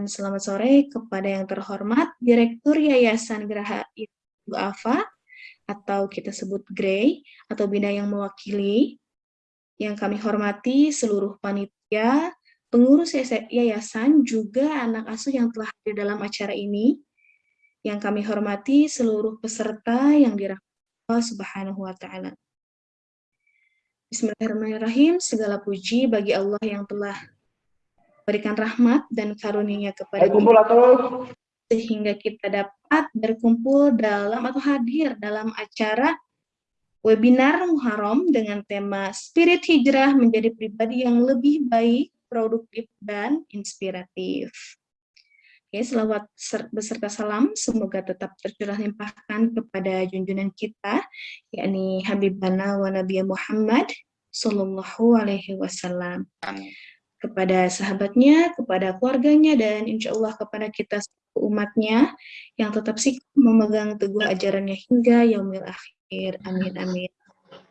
dan selamat sore kepada yang terhormat Direktur Yayasan Geraha Ibu Afa atau kita sebut GREY atau Bina yang mewakili yang kami hormati seluruh panitia, pengurus yayasan, juga anak asuh yang telah hadir dalam acara ini, yang kami hormati seluruh peserta yang dirahmati Allah Subhanahu wa taala. Bismillahirrahmanirrahim. Segala puji bagi Allah yang telah berikan rahmat dan karunia kepada kita sehingga kita dapat berkumpul dalam atau hadir dalam acara webinar Muharram dengan tema Spirit Hijrah menjadi pribadi yang lebih baik, produktif, dan inspiratif. Oke, selawat beserta salam semoga tetap tercurah limpahkan kepada junjungan kita, yakni Habibana wa Nabi Muhammad Sallallahu Alaihi Wasallam. Kepada sahabatnya, kepada keluarganya, dan insya Allah kepada kita umatnya yang tetap sih memegang teguh ajarannya hingga yaumil akhir. Amin, amin.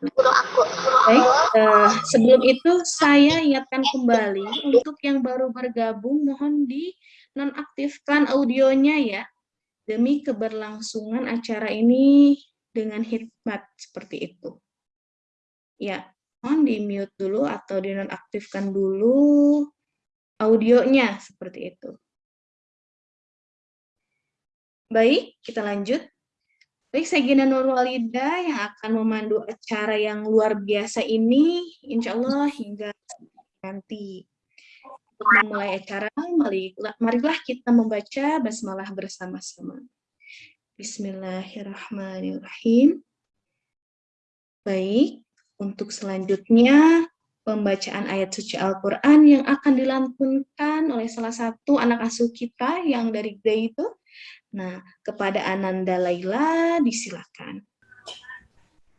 Baik, uh, sebelum itu saya ingatkan kembali untuk yang baru bergabung mohon di nonaktifkan audionya ya demi keberlangsungan acara ini dengan hikmat seperti itu. Ya, di mute dulu atau dinonaktifkan dulu audionya seperti itu. Baik, kita lanjut. Baik, saya Gina Nurwalida yang akan memandu acara yang luar biasa ini, insya Allah hingga nanti. Untuk memulai acara, marilah kita membaca basmalah bersama-sama. Bismillahirrahmanirrahim. Baik, untuk selanjutnya pembacaan ayat suci Al-Quran yang akan dilantunkan oleh salah satu anak asuh kita yang dari Grey itu. Nah, kepada Ananda Laila disilakan.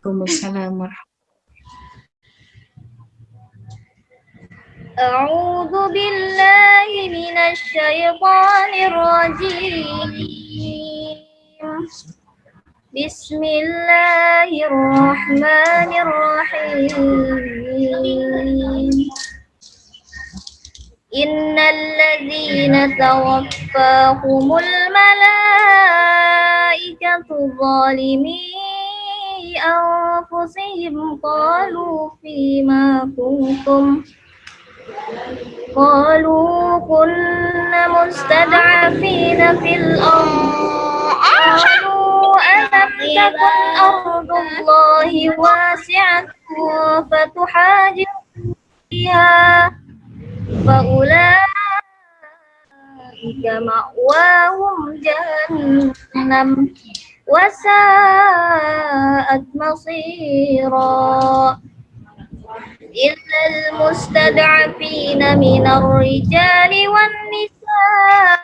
Assalamualaikum warahmatullahi أعوذ بالله من الشيطان الرجيم بسم الله الرحمن الرحيم. إن الذين توفاهم الملائكة ظالمي أنفسهم قالوا فيما كنتم؟ قالوا كنا مستضعفين في الأرض. ألم تكن أرض الله واسعة فتحاجر فيها فأولئك مأواهم جهنم وساءت مصيرا إلا المستضعفين من الرجال والنساء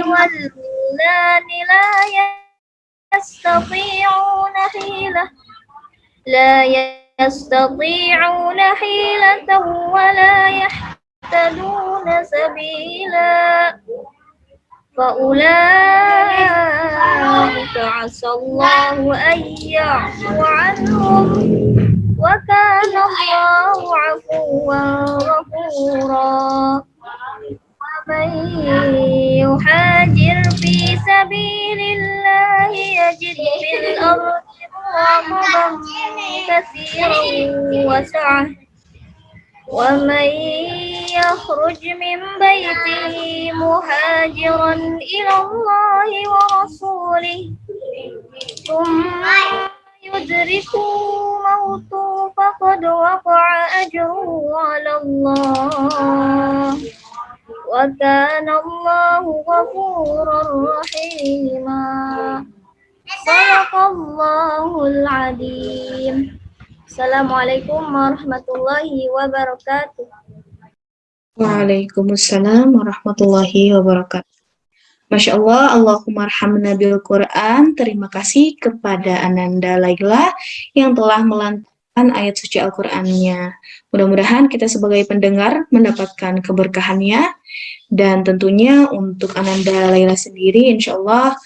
والولدان لا يستطيعون حيلة لا يستطيعون حيلة ولا يهتدون سبيلا. فأولئك عسى الله أن يعفو عنهم وكان الله عفوا غفورا. ومن يحاجر في سبيل الله يجد في الأرض مراغبا كثيرا وسعة ومن يخرج من بيته مهاجرا إلى الله ورسوله ثم يدركوا موته فقد وقع أجره على الله. وكان الله غفورا رحيما صدق الله العظيم السلام عليكم ورحمة الله وبركاته وعليكم السلام ورحمة الله وبركاته Masya Allah, Allahumma arhamna bil Quran. Terima kasih kepada Ananda Laila yang telah melantunkan ayat suci Al-Qur'annya. Mudah-mudahan kita sebagai pendengar mendapatkan keberkahannya dan tentunya untuk Ananda Laila sendiri insya Allah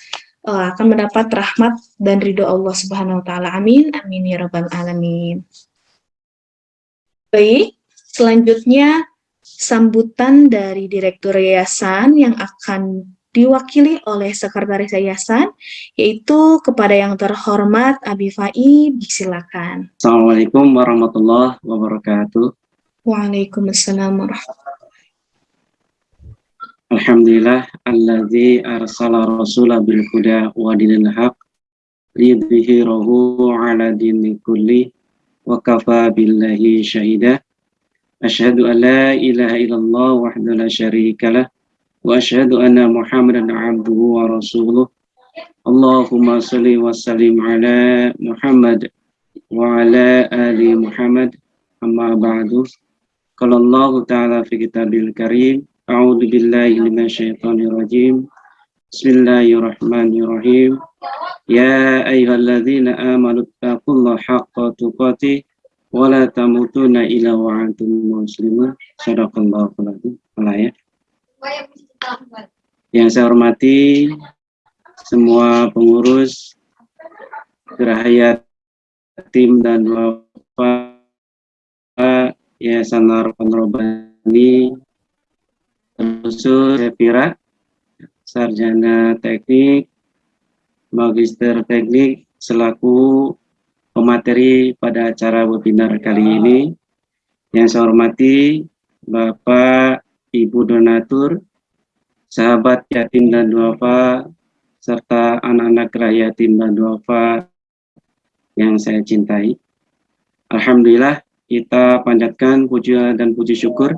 uh, akan mendapat rahmat dan ridho Allah Subhanahu wa taala. Amin. Amin ya rabbal alamin. Baik, selanjutnya sambutan dari Direktur Yayasan yang akan diwakili oleh Sekretaris Yayasan, yaitu kepada yang terhormat Abi Fai, silakan. Assalamualaikum warahmatullahi wabarakatuh. Waalaikumsalam warahmatullahi Alhamdulillah alladzi arsala rasula bil huda wa dinil haq liyudhhirahu ala dini kulli wa kafa billahi syahida asyhadu an la ilaha illallah wahdahu la syarika lah wa asyhadu anna muhammadan abduhu wa rasuluh Allahumma salli wa sallim ala Muhammad wa ala ali Muhammad amma ba'du qala Allah ta'ala fi kitabil karim أعوذ بالله من الشيطان الرجيم بسم الله الرحمن الرحيم يا أيها الذين آمنوا اتقوا الله حق تقاته ولا تموتن إلا وأنتم مسلمون صدق الله العظيم yang saya hormati semua pengurus Gerahaya tim dan Bapak Yayasan Harapan Robani Khusus Sepira, Sarjana Teknik, Magister Teknik, selaku pemateri pada acara webinar kali ini. Yang saya hormati Bapak, Ibu donatur, sahabat yatim dan duafa, serta anak-anak kera yatim dan duafa yang saya cintai. Alhamdulillah, kita panjatkan puji dan puji syukur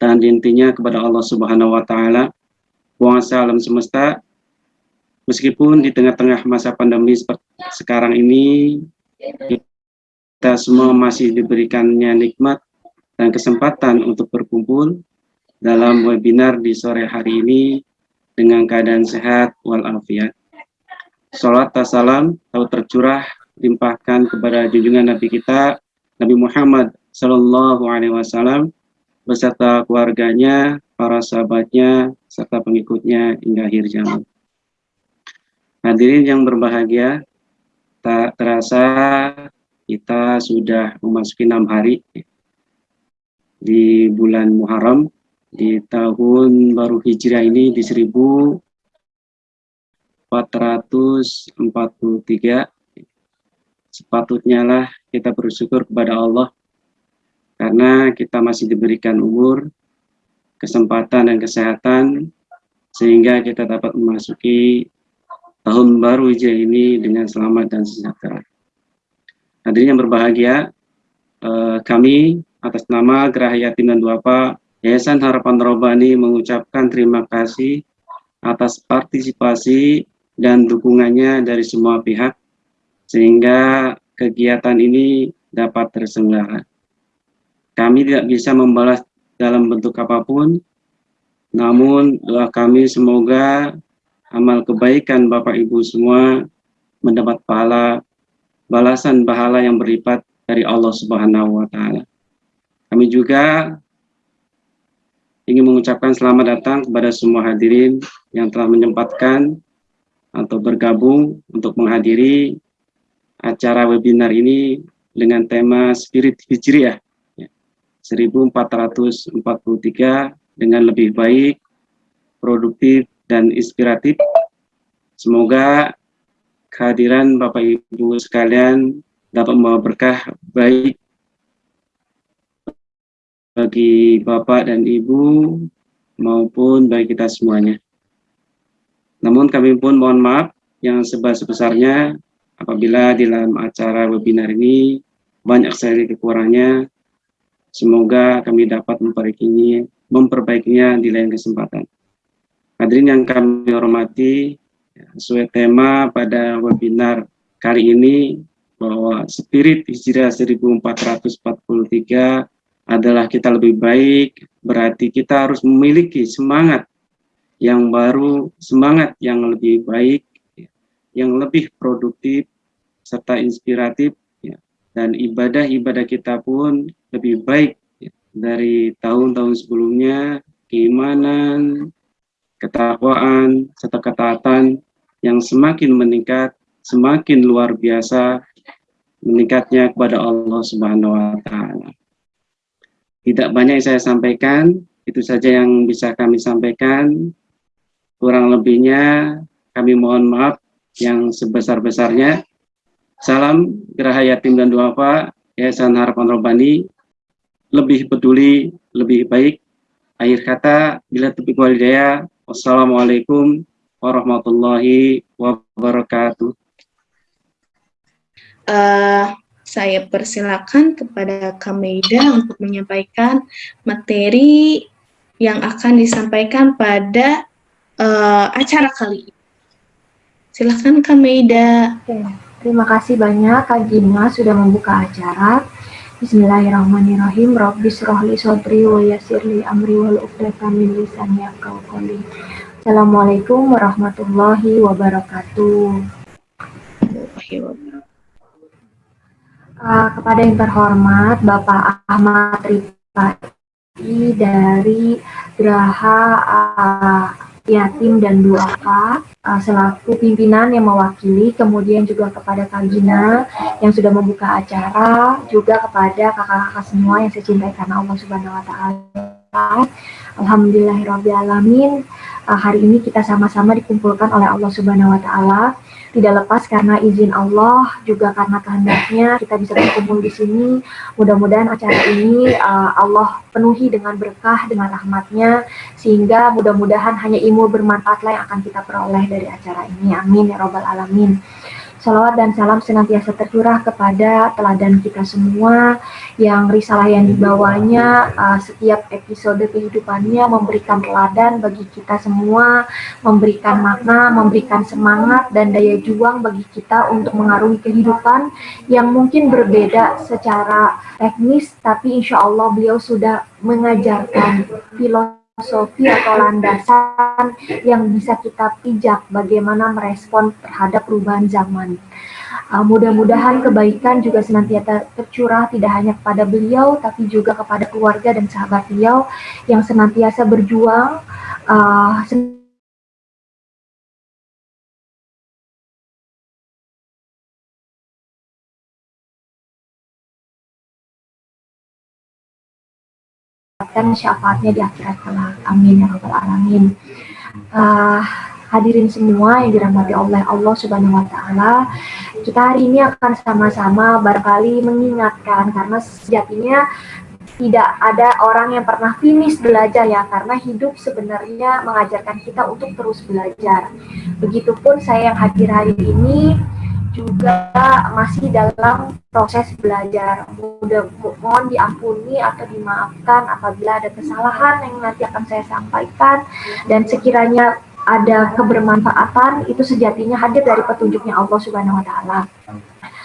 dan intinya kepada Allah Subhanahu wa taala alam semesta meskipun di tengah-tengah masa pandemi seperti sekarang ini kita semua masih diberikannya nikmat dan kesempatan untuk berkumpul dalam webinar di sore hari ini dengan keadaan sehat walafiat. Salat salam tahu tercurah limpahkan kepada junjungan Nabi kita Nabi Muhammad Sallallahu Alaihi Wasallam beserta keluarganya, para sahabatnya, serta pengikutnya hingga akhir zaman. Hadirin yang berbahagia, tak terasa kita sudah memasuki enam hari di bulan Muharram di tahun baru hijrah ini di 1443 sepatutnya lah kita bersyukur kepada Allah karena kita masih diberikan umur, kesempatan dan kesehatan sehingga kita dapat memasuki tahun baru hijrah ini dengan selamat dan sejahtera. Hadirin yang berbahagia, eh, kami atas nama Gerah Yatim dan Duafa Yayasan Harapan Robani mengucapkan terima kasih atas partisipasi dan dukungannya dari semua pihak sehingga kegiatan ini dapat terselenggara. Kami tidak bisa membalas dalam bentuk apa pun, namun doa kami semoga amal kebaikan Bapak Ibu semua mendapat pahala balasan pahala yang berlipat dari Allah Subhanahu wa taala. Kami juga ingin mengucapkan selamat datang kepada semua hadirin yang telah menyempatkan atau bergabung untuk menghadiri acara webinar ini dengan tema Spirit Hijriah 1443 dengan lebih baik, produktif, dan inspiratif. Semoga kehadiran Bapak Ibu sekalian dapat membawa berkah baik bagi Bapak dan Ibu maupun bagi kita semuanya. Namun kami pun mohon maaf yang sebesar-besarnya apabila di dalam acara webinar ini banyak sekali kekurangannya Semoga kami dapat memperbaikinya, memperbaikinya di lain kesempatan. Hadirin yang kami hormati, sesuai tema pada webinar kali ini bahwa spirit hijrah 1443 adalah kita lebih baik, berarti kita harus memiliki semangat yang baru, semangat yang lebih baik, yang lebih produktif, serta inspiratif, dan ibadah-ibadah kita pun lebih baik dari tahun-tahun sebelumnya, keimanan, ketakwaan, serta ketaatan yang semakin meningkat, semakin luar biasa meningkatnya kepada Allah Subhanahu wa taala. Tidak banyak yang saya sampaikan, itu saja yang bisa kami sampaikan. Kurang lebihnya kami mohon maaf yang sebesar-besarnya. Salam Geraha Yatim dan Duafa, Yayasan Harapan Robbani, lebih peduli, lebih baik. Akhir kata, bila tepik walidaya, wassalamualaikum warahmatullahi wabarakatuh. Uh, saya persilakan kepada Kameida untuk menyampaikan materi yang akan disampaikan pada uh, acara kali ini. Silahkan Kameida. Oke, terima kasih banyak Kak Gina sudah membuka acara. Bismillahirrahmanirrahim. Rabbis rohli sodri wa yasirli amri wal uqdatan min lisani yafqahu qawli. Assalamualaikum warahmatullahi wabarakatuh. Uh, kepada yang terhormat Bapak Ahmad Rifai dari Geraha uh, Yatim dan Duafa uh, selaku pimpinan yang mewakili, kemudian juga kepada Kak Gina yang sudah membuka acara, juga kepada kakak-kakak semua yang saya cintai karena Allah Subhanahu Wa Taala. Alhamdulillahirobbilalamin. Uh, hari ini kita sama-sama dikumpulkan oleh Allah Subhanahu Wa Taala tidak lepas karena izin Allah juga karena kehendaknya kita bisa berkumpul di sini. Mudah-mudahan acara ini uh, Allah penuhi dengan berkah dengan rahmatnya sehingga mudah-mudahan hanya ilmu bermanfaatlah yang akan kita peroleh dari acara ini. Amin ya robbal alamin. Salawat dan salam senantiasa tercurah kepada teladan kita semua yang risalah yang dibawanya uh, setiap episode kehidupannya memberikan teladan bagi kita semua, memberikan makna, memberikan semangat dan daya juang bagi kita untuk mengarungi kehidupan yang mungkin berbeda secara teknis tapi insya Allah beliau sudah mengajarkan filosofi filosofi atau landasan yang bisa kita pijak bagaimana merespon terhadap perubahan zaman. Uh, Mudah-mudahan kebaikan juga senantiasa tercurah tidak hanya kepada beliau, tapi juga kepada keluarga dan sahabat beliau yang senantiasa berjuang, uh, mendapatkan syafaatnya di akhirat kelak. Amin ya rabbal alamin. Uh, hadirin semua yang dirahmati oleh Allah Subhanahu wa taala. Kita hari ini akan sama-sama barangkali mengingatkan karena sejatinya tidak ada orang yang pernah finish belajar ya karena hidup sebenarnya mengajarkan kita untuk terus belajar. Begitupun saya yang hadir hari ini juga masih dalam proses belajar. Mudah mohon diampuni atau dimaafkan apabila ada kesalahan yang nanti akan saya sampaikan dan sekiranya ada kebermanfaatan itu sejatinya hadir dari petunjuknya Allah Subhanahu wa taala.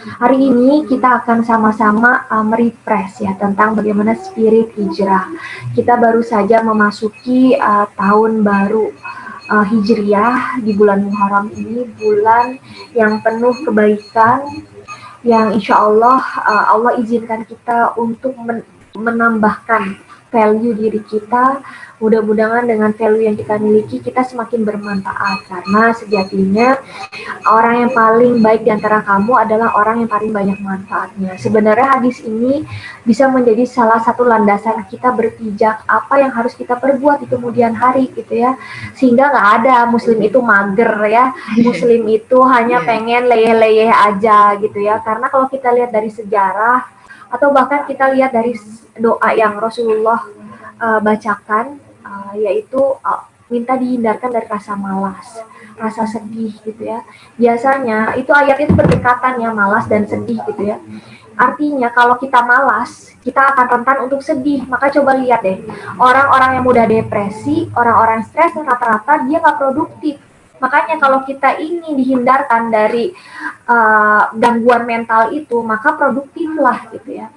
Hari ini kita akan sama-sama uh, merefresh ya tentang bagaimana spirit hijrah. Kita baru saja memasuki uh, tahun baru uh, Hijriah di bulan Muharram ini bulan yang penuh kebaikan yang insya Allah uh, Allah izinkan kita untuk men menambahkan value diri kita mudah-mudahan dengan value yang kita miliki kita semakin bermanfaat karena sejatinya orang yang paling baik di antara kamu adalah orang yang paling banyak manfaatnya. Sebenarnya hadis ini bisa menjadi salah satu landasan kita berpijak apa yang harus kita perbuat di kemudian hari gitu ya. Sehingga nggak ada muslim itu mager ya. Muslim itu hanya pengen leyeh-leyeh aja gitu ya. Karena kalau kita lihat dari sejarah atau bahkan kita lihat dari doa yang Rasulullah uh, bacakan uh, yaitu uh, minta dihindarkan dari rasa malas, rasa sedih gitu ya. Biasanya itu ayat itu berdekatan ya malas dan sedih gitu ya. Artinya kalau kita malas, kita akan rentan untuk sedih. Maka coba lihat deh, orang-orang yang mudah depresi, orang-orang stres rata-rata dia nggak produktif. Makanya kalau kita ingin dihindarkan dari uh, gangguan mental itu, maka produktiflah gitu ya.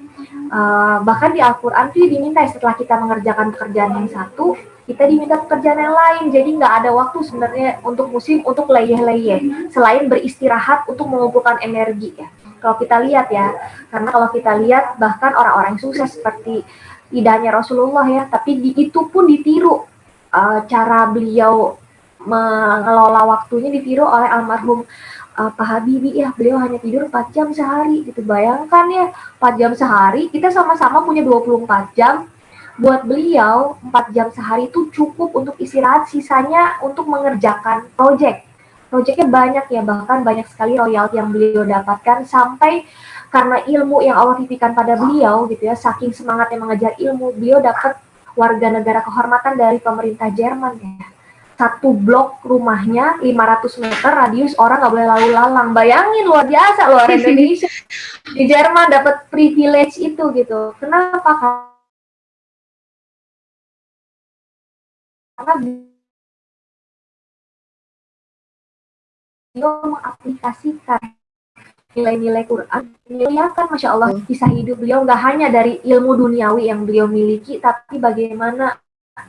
Uh, bahkan di Al-Quran itu diminta setelah kita mengerjakan pekerjaan yang satu, kita diminta pekerjaan yang lain. Jadi nggak ada waktu sebenarnya untuk musim untuk leyeh-leyeh, selain beristirahat untuk mengumpulkan energi ya. Kalau kita lihat ya, karena kalau kita lihat bahkan orang-orang sukses seperti tidak hanya Rasulullah ya, tapi di, itu pun ditiru uh, cara beliau mengelola waktunya ditiru oleh almarhum uh, Pak Habibie ya beliau hanya tidur 4 jam sehari gitu bayangkan ya 4 jam sehari kita sama-sama punya 24 jam buat beliau 4 jam sehari itu cukup untuk istirahat, sisanya untuk mengerjakan project. Projectnya banyak ya, bahkan banyak sekali royalti yang beliau dapatkan sampai karena ilmu yang Allah titipkan pada beliau gitu ya, saking semangatnya mengejar ilmu, beliau dapat warga negara kehormatan dari pemerintah Jerman ya. Satu blok rumahnya 500 meter radius orang nggak boleh lalu lalang. Bayangin luar biasa luar Indonesia di Jerman dapat privilege itu gitu. Kenapa? Karena beliau mengaplikasikan nilai-nilai Quran, kan Masya Allah, kisah hidup beliau nggak hanya dari ilmu duniawi yang beliau miliki, tapi bagaimana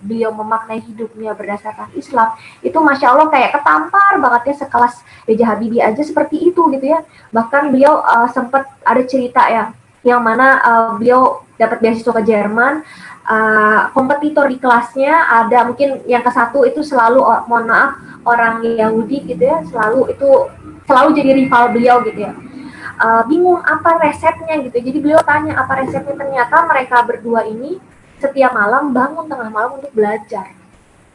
beliau memaknai hidupnya berdasarkan Islam, itu Masya Allah kayak ketampar banget ya sekelas B.J. Habibie aja seperti itu gitu ya. Bahkan beliau uh, sempat ada cerita ya, yang mana uh, beliau dapat beasiswa ke Jerman, uh, kompetitor di kelasnya ada mungkin yang ke satu itu selalu, oh, mohon maaf, orang Yahudi gitu ya, selalu itu selalu jadi rival beliau gitu ya uh, bingung apa resepnya gitu. Jadi beliau tanya apa resepnya. Ternyata mereka berdua ini setiap malam bangun tengah malam untuk belajar.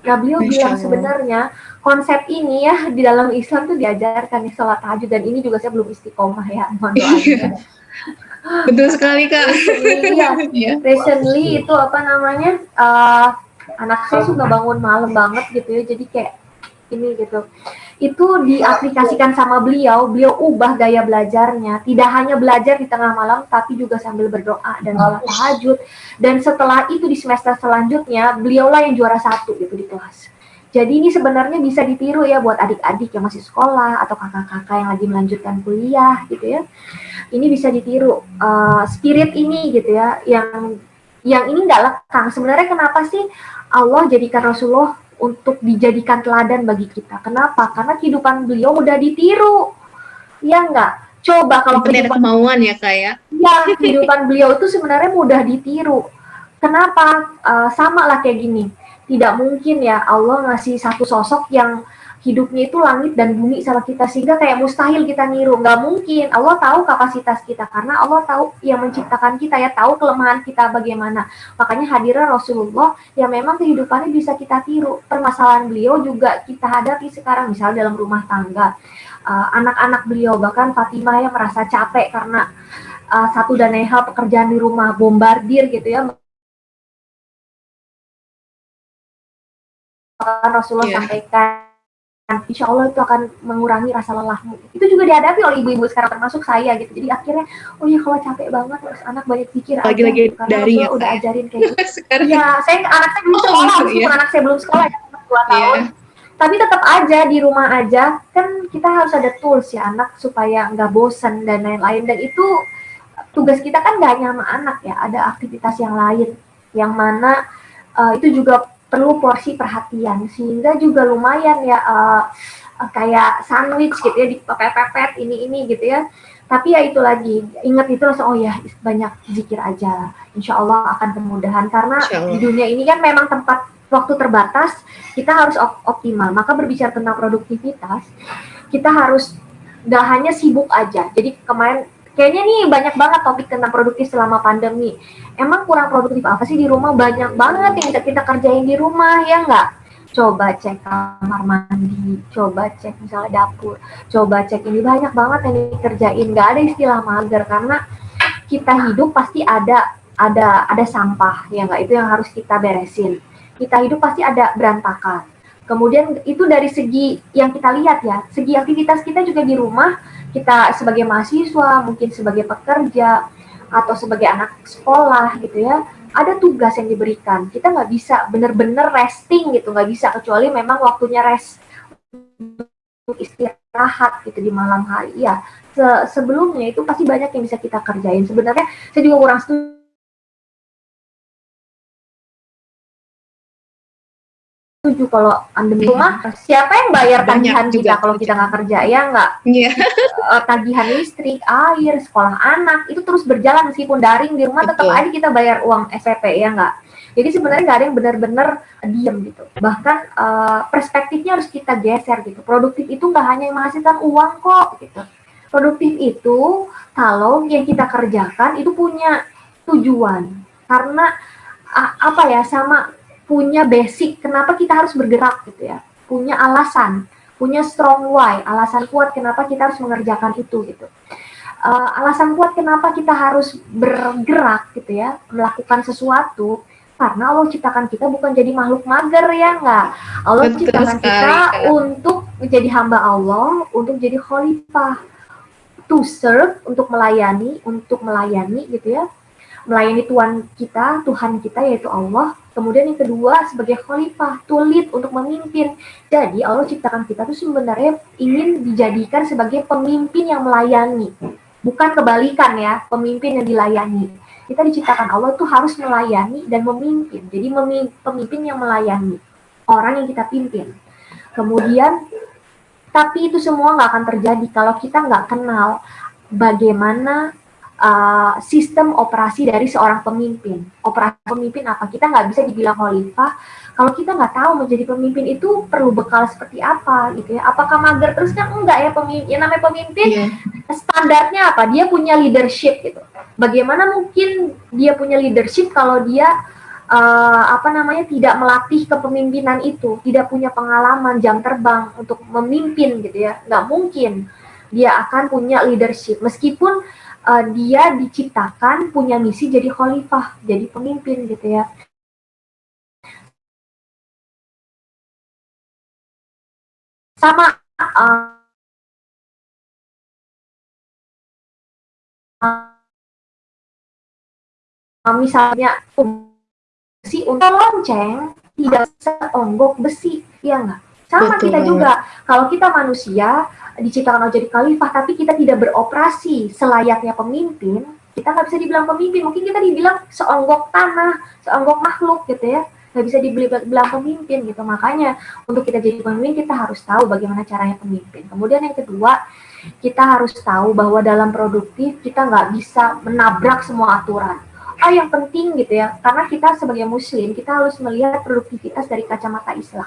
Nah beliau Masya bilang sebenarnya konsep ini ya di dalam Islam tuh diajarkan nih sholat tahajud. Dan ini juga saya belum istiqomah ya mohon doanya. Betul sekali kak. Iya, recently itu apa namanya uh, anak saya suka bangun malam banget gitu ya. Jadi kayak ini gitu itu diaplikasikan sama beliau, beliau ubah gaya belajarnya. Tidak hanya belajar di tengah malam, tapi juga sambil berdoa dan sholat tahajud. Dan setelah itu di semester selanjutnya, beliaulah yang juara satu gitu di kelas. Jadi ini sebenarnya bisa ditiru ya buat adik-adik yang masih sekolah atau kakak-kakak yang lagi melanjutkan kuliah gitu ya. Ini bisa ditiru uh, spirit ini gitu ya, yang yang ini nggak lekang. Sebenarnya kenapa sih Allah jadikan Rasulullah untuk dijadikan teladan bagi kita. Kenapa? Karena kehidupan beliau udah ditiru. Ya enggak? Coba kalau kehidupan kemauan ya kak ya. Ya, kehidupan beliau itu sebenarnya mudah ditiru. Kenapa? Uh, sama lah kayak gini. Tidak mungkin ya Allah ngasih satu sosok yang hidupnya itu langit dan bumi sama kita sehingga kayak mustahil kita niru. Nggak mungkin. Allah tahu kapasitas kita karena Allah tahu yang menciptakan kita ya tahu kelemahan kita bagaimana. Makanya hadirnya Rasulullah yang memang kehidupannya bisa kita tiru. Permasalahan beliau juga kita hadapi sekarang misalnya dalam rumah tangga. Uh, anak-anak uh, beliau bahkan Fatimah yang merasa capek karena uh, satu dan lain hal pekerjaan di rumah bombardir gitu ya. Rasulullah yeah. sampaikan insya Allah itu akan mengurangi rasa lelahmu. Itu juga dihadapi oleh ibu-ibu sekarang termasuk saya gitu. Jadi akhirnya, oh ya kalau capek banget terus anak banyak pikir lagi-lagi gitu. dari ya, udah ajarin kayak gitu. ya, saya anak saya belum oh, sekolah, oh, iya. anak saya belum sekolah ya, dua iya. tahun. Yeah. Tapi tetap aja di rumah aja kan kita harus ada tools ya anak supaya nggak bosan dan lain-lain dan itu tugas kita kan nggak hanya sama anak ya, ada aktivitas yang lain yang mana uh, itu juga perlu porsi perhatian. Sehingga juga lumayan ya uh, kayak sandwich gitu ya dipepet-pepet ini ini gitu ya. Tapi ya itu lagi ingat itu langsung oh ya banyak zikir aja insya Allah akan kemudahan. Karena di dunia ini kan memang tempat waktu terbatas kita harus op optimal. Maka berbicara tentang produktivitas kita harus gak hanya sibuk aja. Jadi kemarin kayaknya nih banyak banget topik tentang produktif selama pandemi. Emang kurang produktif apa sih di rumah? Banyak banget yang kita, kita kerjain di rumah, ya nggak? Coba cek kamar mandi, coba cek misalnya dapur, coba cek ini banyak banget yang dikerjain. Nggak ada istilah mager karena kita hidup pasti ada ada ada sampah, ya nggak? Itu yang harus kita beresin. Kita hidup pasti ada berantakan. Kemudian itu dari segi yang kita lihat ya, segi aktivitas kita juga di rumah kita sebagai mahasiswa, mungkin sebagai pekerja, atau sebagai anak sekolah gitu ya, ada tugas yang diberikan. Kita nggak bisa benar-benar resting gitu, nggak bisa kecuali memang waktunya rest untuk istirahat gitu di malam hari. Ya, se sebelumnya itu pasti banyak yang bisa kita kerjain. Sebenarnya saya juga kurang setuju setuju kalau pandemi rumah iya. siapa yang bayar tagihan juga kalau kita nggak kerja ya nggak? Yeah. Iya. tagihan listrik air sekolah anak itu terus berjalan meskipun daring di rumah tetap aja kita bayar uang SPP ya nggak? Jadi sebenarnya nggak ada yang benar-benar diam gitu. Bahkan uh, perspektifnya harus kita geser gitu. Produktif itu nggak hanya menghasilkan uang kok gitu. Produktif itu kalau yang kita kerjakan itu punya tujuan. Karena apa ya sama punya basic kenapa kita harus bergerak gitu ya. Punya alasan punya strong why alasan kuat kenapa kita harus mengerjakan itu gitu. Uh, alasan kuat kenapa kita harus bergerak gitu ya melakukan sesuatu karena Allah ciptakan kita bukan jadi makhluk mager ya enggak Allah Betul ciptakan sekali. kita untuk menjadi hamba Allah untuk jadi khalifah. To serve untuk melayani untuk melayani gitu ya melayani Tuhan kita Tuhan kita yaitu Allah. Kemudian yang kedua sebagai khalifah lead untuk memimpin. Jadi Allah ciptakan kita tuh sebenarnya ingin dijadikan sebagai pemimpin yang melayani. Bukan kebalikan ya pemimpin yang dilayani. Kita diciptakan Allah tuh harus melayani dan memimpin. Jadi pemimpin yang melayani. Orang yang kita pimpin. Kemudian, tapi itu semua nggak akan terjadi kalau kita nggak kenal bagaimana uh, sistem operasi dari seorang pemimpin. Operasi pemimpin apa? Kita nggak bisa dibilang khalifah kalau kita nggak tahu menjadi pemimpin itu perlu bekal seperti apa gitu ya. Apakah mager terus kan enggak ya pemimpin. Yang namanya pemimpin yeah. standarnya apa? Dia punya leadership gitu bagaimana mungkin dia punya leadership kalau dia uh, apa namanya tidak melatih kepemimpinan itu, tidak punya pengalaman jam terbang untuk memimpin gitu ya, nggak mungkin dia akan punya leadership meskipun uh, dia diciptakan punya misi jadi khalifah, jadi pemimpin gitu ya. Sama uh, misalnya besi untuk lonceng tidak seonggok besi, ya enggak? Sama Betul kita juga, kalau kita manusia diciptakan jadi khalifah, tapi kita tidak beroperasi selayaknya pemimpin, kita nggak bisa dibilang pemimpin. Mungkin kita dibilang seonggok tanah, seonggok makhluk gitu ya, nggak bisa dibilang pemimpin gitu. Makanya untuk kita jadi pemimpin kita harus tahu bagaimana caranya pemimpin. Kemudian yang kedua, kita harus tahu bahwa dalam produktif kita nggak bisa menabrak semua aturan hal yang penting gitu ya karena kita sebagai muslim kita harus melihat produktivitas dari kacamata Islam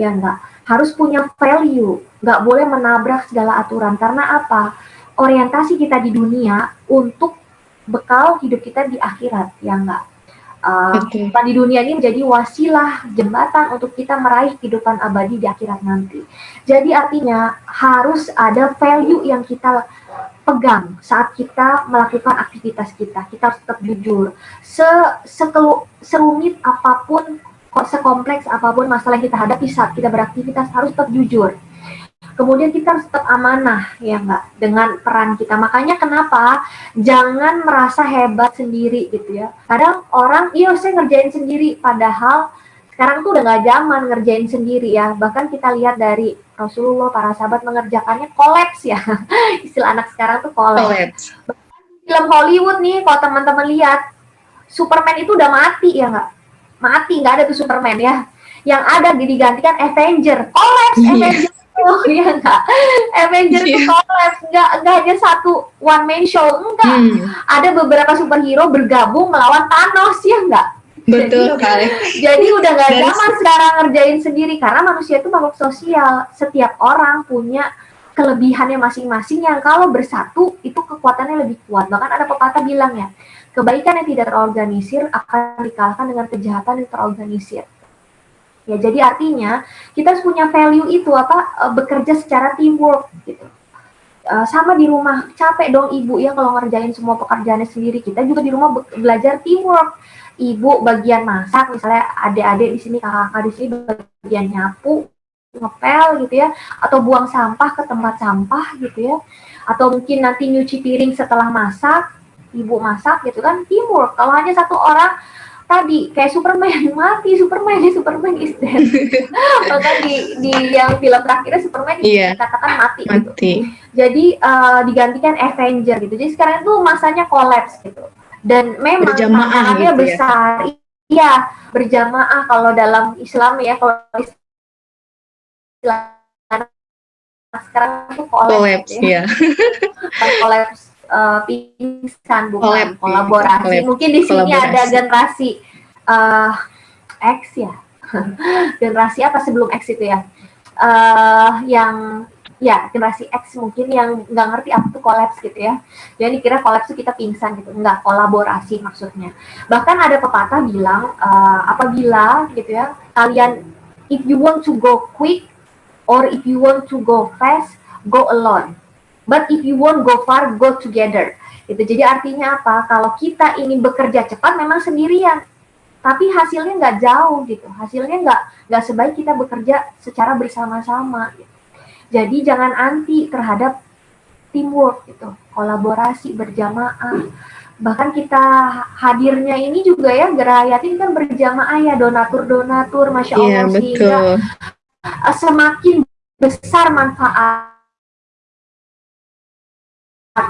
ya enggak harus punya value. Nggak boleh menabrak segala aturan. Karena apa? Orientasi kita di dunia untuk bekal hidup kita di akhirat. Ya enggak uh, okay. di dunia ini menjadi wasilah jembatan untuk kita meraih kehidupan abadi di akhirat nanti. Jadi artinya harus ada value yang kita pegang saat kita melakukan aktivitas kita. Kita harus tetap jujur. Se sekelu, serumit apa pun, sekompleks apa pun masalah yang kita hadapi saat kita beraktivitas harus tetap jujur. Kemudian kita harus tetap amanah ya enggak dengan peran kita. Makanya kenapa jangan merasa hebat sendiri gitu ya. Kadang orang iya saya ngerjain sendiri padahal sekarang tuh udah nggak zaman ngerjain sendiri ya. Bahkan kita lihat dari Rasulullah, para sahabat mengerjakannya kolaps ya. Istilah anak sekarang tuh kolaps. Film Hollywood nih, kalau teman-teman lihat, Superman itu udah mati ya nggak? Mati, nggak ada tuh Superman ya. Yang ada digantikan Avenger. Kolaps yeah. Avenger. Oh iya enggak. Avenger yeah. itu kolaps, enggak enggak hanya satu one man show, enggak. Hmm. Ada beberapa superhero bergabung melawan Thanos ya enggak Betul jadi, Jadi udah gak zaman sekarang ngerjain sendiri karena manusia itu makhluk sosial. Setiap orang punya kelebihannya masing-masing yang kalau bersatu itu kekuatannya lebih kuat. Bahkan ada pepatah bilang ya, kebaikan yang tidak terorganisir akan dikalahkan dengan kejahatan yang terorganisir. Ya, jadi artinya kita harus punya value itu apa e, bekerja secara teamwork gitu. Uh, sama di rumah capek dong ibu ya kalau ngerjain semua pekerjaannya sendiri. Kita juga di rumah be belajar teamwork. Ibu bagian masak misalnya adik-adik di sini kakak-kakak di sini bagian nyapu ngepel gitu ya. Atau buang sampah ke tempat sampah gitu ya. Atau mungkin nanti nyuci piring setelah masak ibu masak gitu kan timur kalau hanya satu orang tadi kayak Superman. Mati Superman. Superman is dead. Maka di di yang film terakhirnya Superman yeah. dikatakan mati, mati. gitu jadi uh, digantikan Avenger gitu. Jadi sekarang itu masanya kolaps gitu. Dan memang tantangannya gitu ya? besar. Iya berjamaah kalau dalam Islam ya kalau Islam. Sekarang itu kolaps ya, ya. kolaps uh, pingsan bukan Collab, kolaborasi collab. mungkin di sini ada generasi uh, X ya generasi apa sebelum X itu ya uh, yang ya generasi X mungkin yang nggak ngerti apa itu kolaps gitu ya. Jadi kira kolaps itu kita pingsan gitu, enggak kolaborasi maksudnya. Bahkan ada pepatah bilang uh, apabila gitu ya kalian if you want to go quick or if you want to go fast, go alone. But if you want go far, go together. Itu jadi artinya apa? Kalau kita ingin bekerja cepat memang sendirian, tapi hasilnya nggak jauh gitu. Hasilnya nggak nggak sebaik kita bekerja secara bersama-sama. Gitu. Jadi jangan anti terhadap teamwork gitu, kolaborasi berjamaah. Bahkan kita hadirnya ini juga ya Gerayatin kan berjamaah ya donatur-donatur, masya iya, Allah yeah, sehingga betul. semakin besar manfaat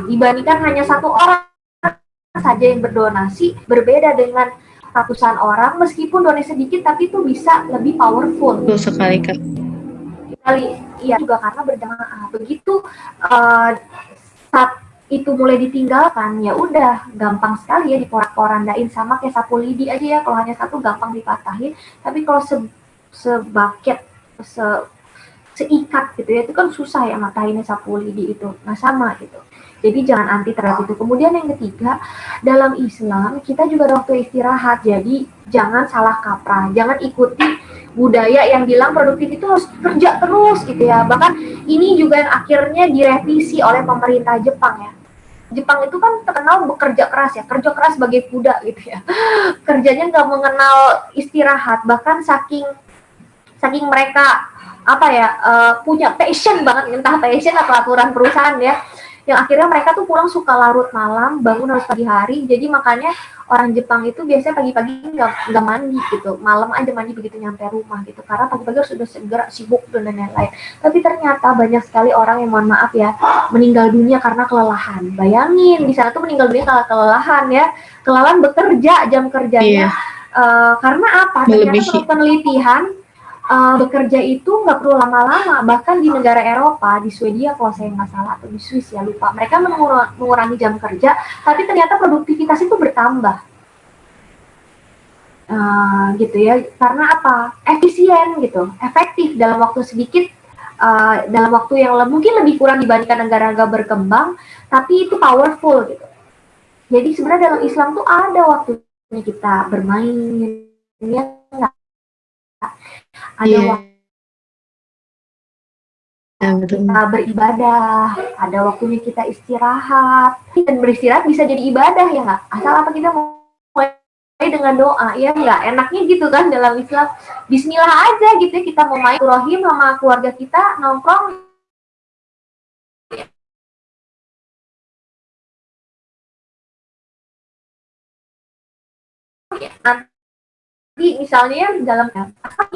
dibandingkan hanya satu orang saja yang berdonasi berbeda dengan ratusan orang meskipun donasi sedikit tapi itu bisa lebih powerful. Betul sekali kak. Kali iya juga karena berjamaah. Begitu uh, saat itu mulai ditinggalkan ya udah gampang sekali ya diporak-porandain sama kayak sapu lidi aja ya. Kalau hanya satu gampang dipatahin. Tapi kalau se sebaket se seikat gitu ya itu kan susah ya matahinnya sapu lidi itu. Nah sama gitu jadi jangan anti terhadap itu. Kemudian yang ketiga dalam Islam kita juga ada waktu istirahat. Jadi jangan salah kaprah. Jangan ikuti budaya yang bilang produktif itu harus kerja terus gitu ya. Bahkan ini juga yang akhirnya direvisi oleh pemerintah Jepang ya. Jepang itu kan terkenal bekerja keras ya, kerja keras sebagai kuda gitu ya. Kerjanya nggak mengenal istirahat, bahkan saking saking mereka apa ya uh, punya passion banget. Entah passion atau aturan perusahaan ya yang akhirnya mereka tuh pulang suka larut malam bangun harus pagi hari. Jadi makanya orang Jepang itu biasanya pagi-pagi nggak nggak mandi gitu. Malam aja mandi begitu nyampe rumah gitu. Karena pagi-pagi harus sudah segera sibuk dan lain-lain. Tapi ternyata banyak sekali orang yang mohon maaf ya meninggal dunia karena kelelahan. Bayangin di sana tuh meninggal dunia karena kelelahan ya. Kelelahan bekerja jam kerjanya. Iya. uh, karena apa? Ternyata penelitian uh, bekerja itu nggak perlu lama-lama. Bahkan di negara Eropa di Swedia kalau saya nggak salah atau di Swiss ya lupa. Mereka mengurangi jam kerja tapi ternyata produktivitas itu bertambah. Uh, gitu ya. Karena apa? Efisien gitu. Efektif dalam waktu sedikit uh, dalam waktu yang mungkin lebih kurang dibandingkan negara-negara berkembang tapi itu powerful gitu. Jadi sebenarnya dalam Islam tuh ada waktunya kita bermain ya ada yeah. waktu ya, kita beribadah, ada waktunya kita istirahat. Dan beristirahat bisa jadi ibadah ya nggak? Asal apa kita mau mulai dengan doa, ya nggak? Enaknya gitu kan dalam Islam. Bismillah aja gitu ya, kita mau main rohim sama keluarga kita, nongkrong. Ya, jadi misalnya dalam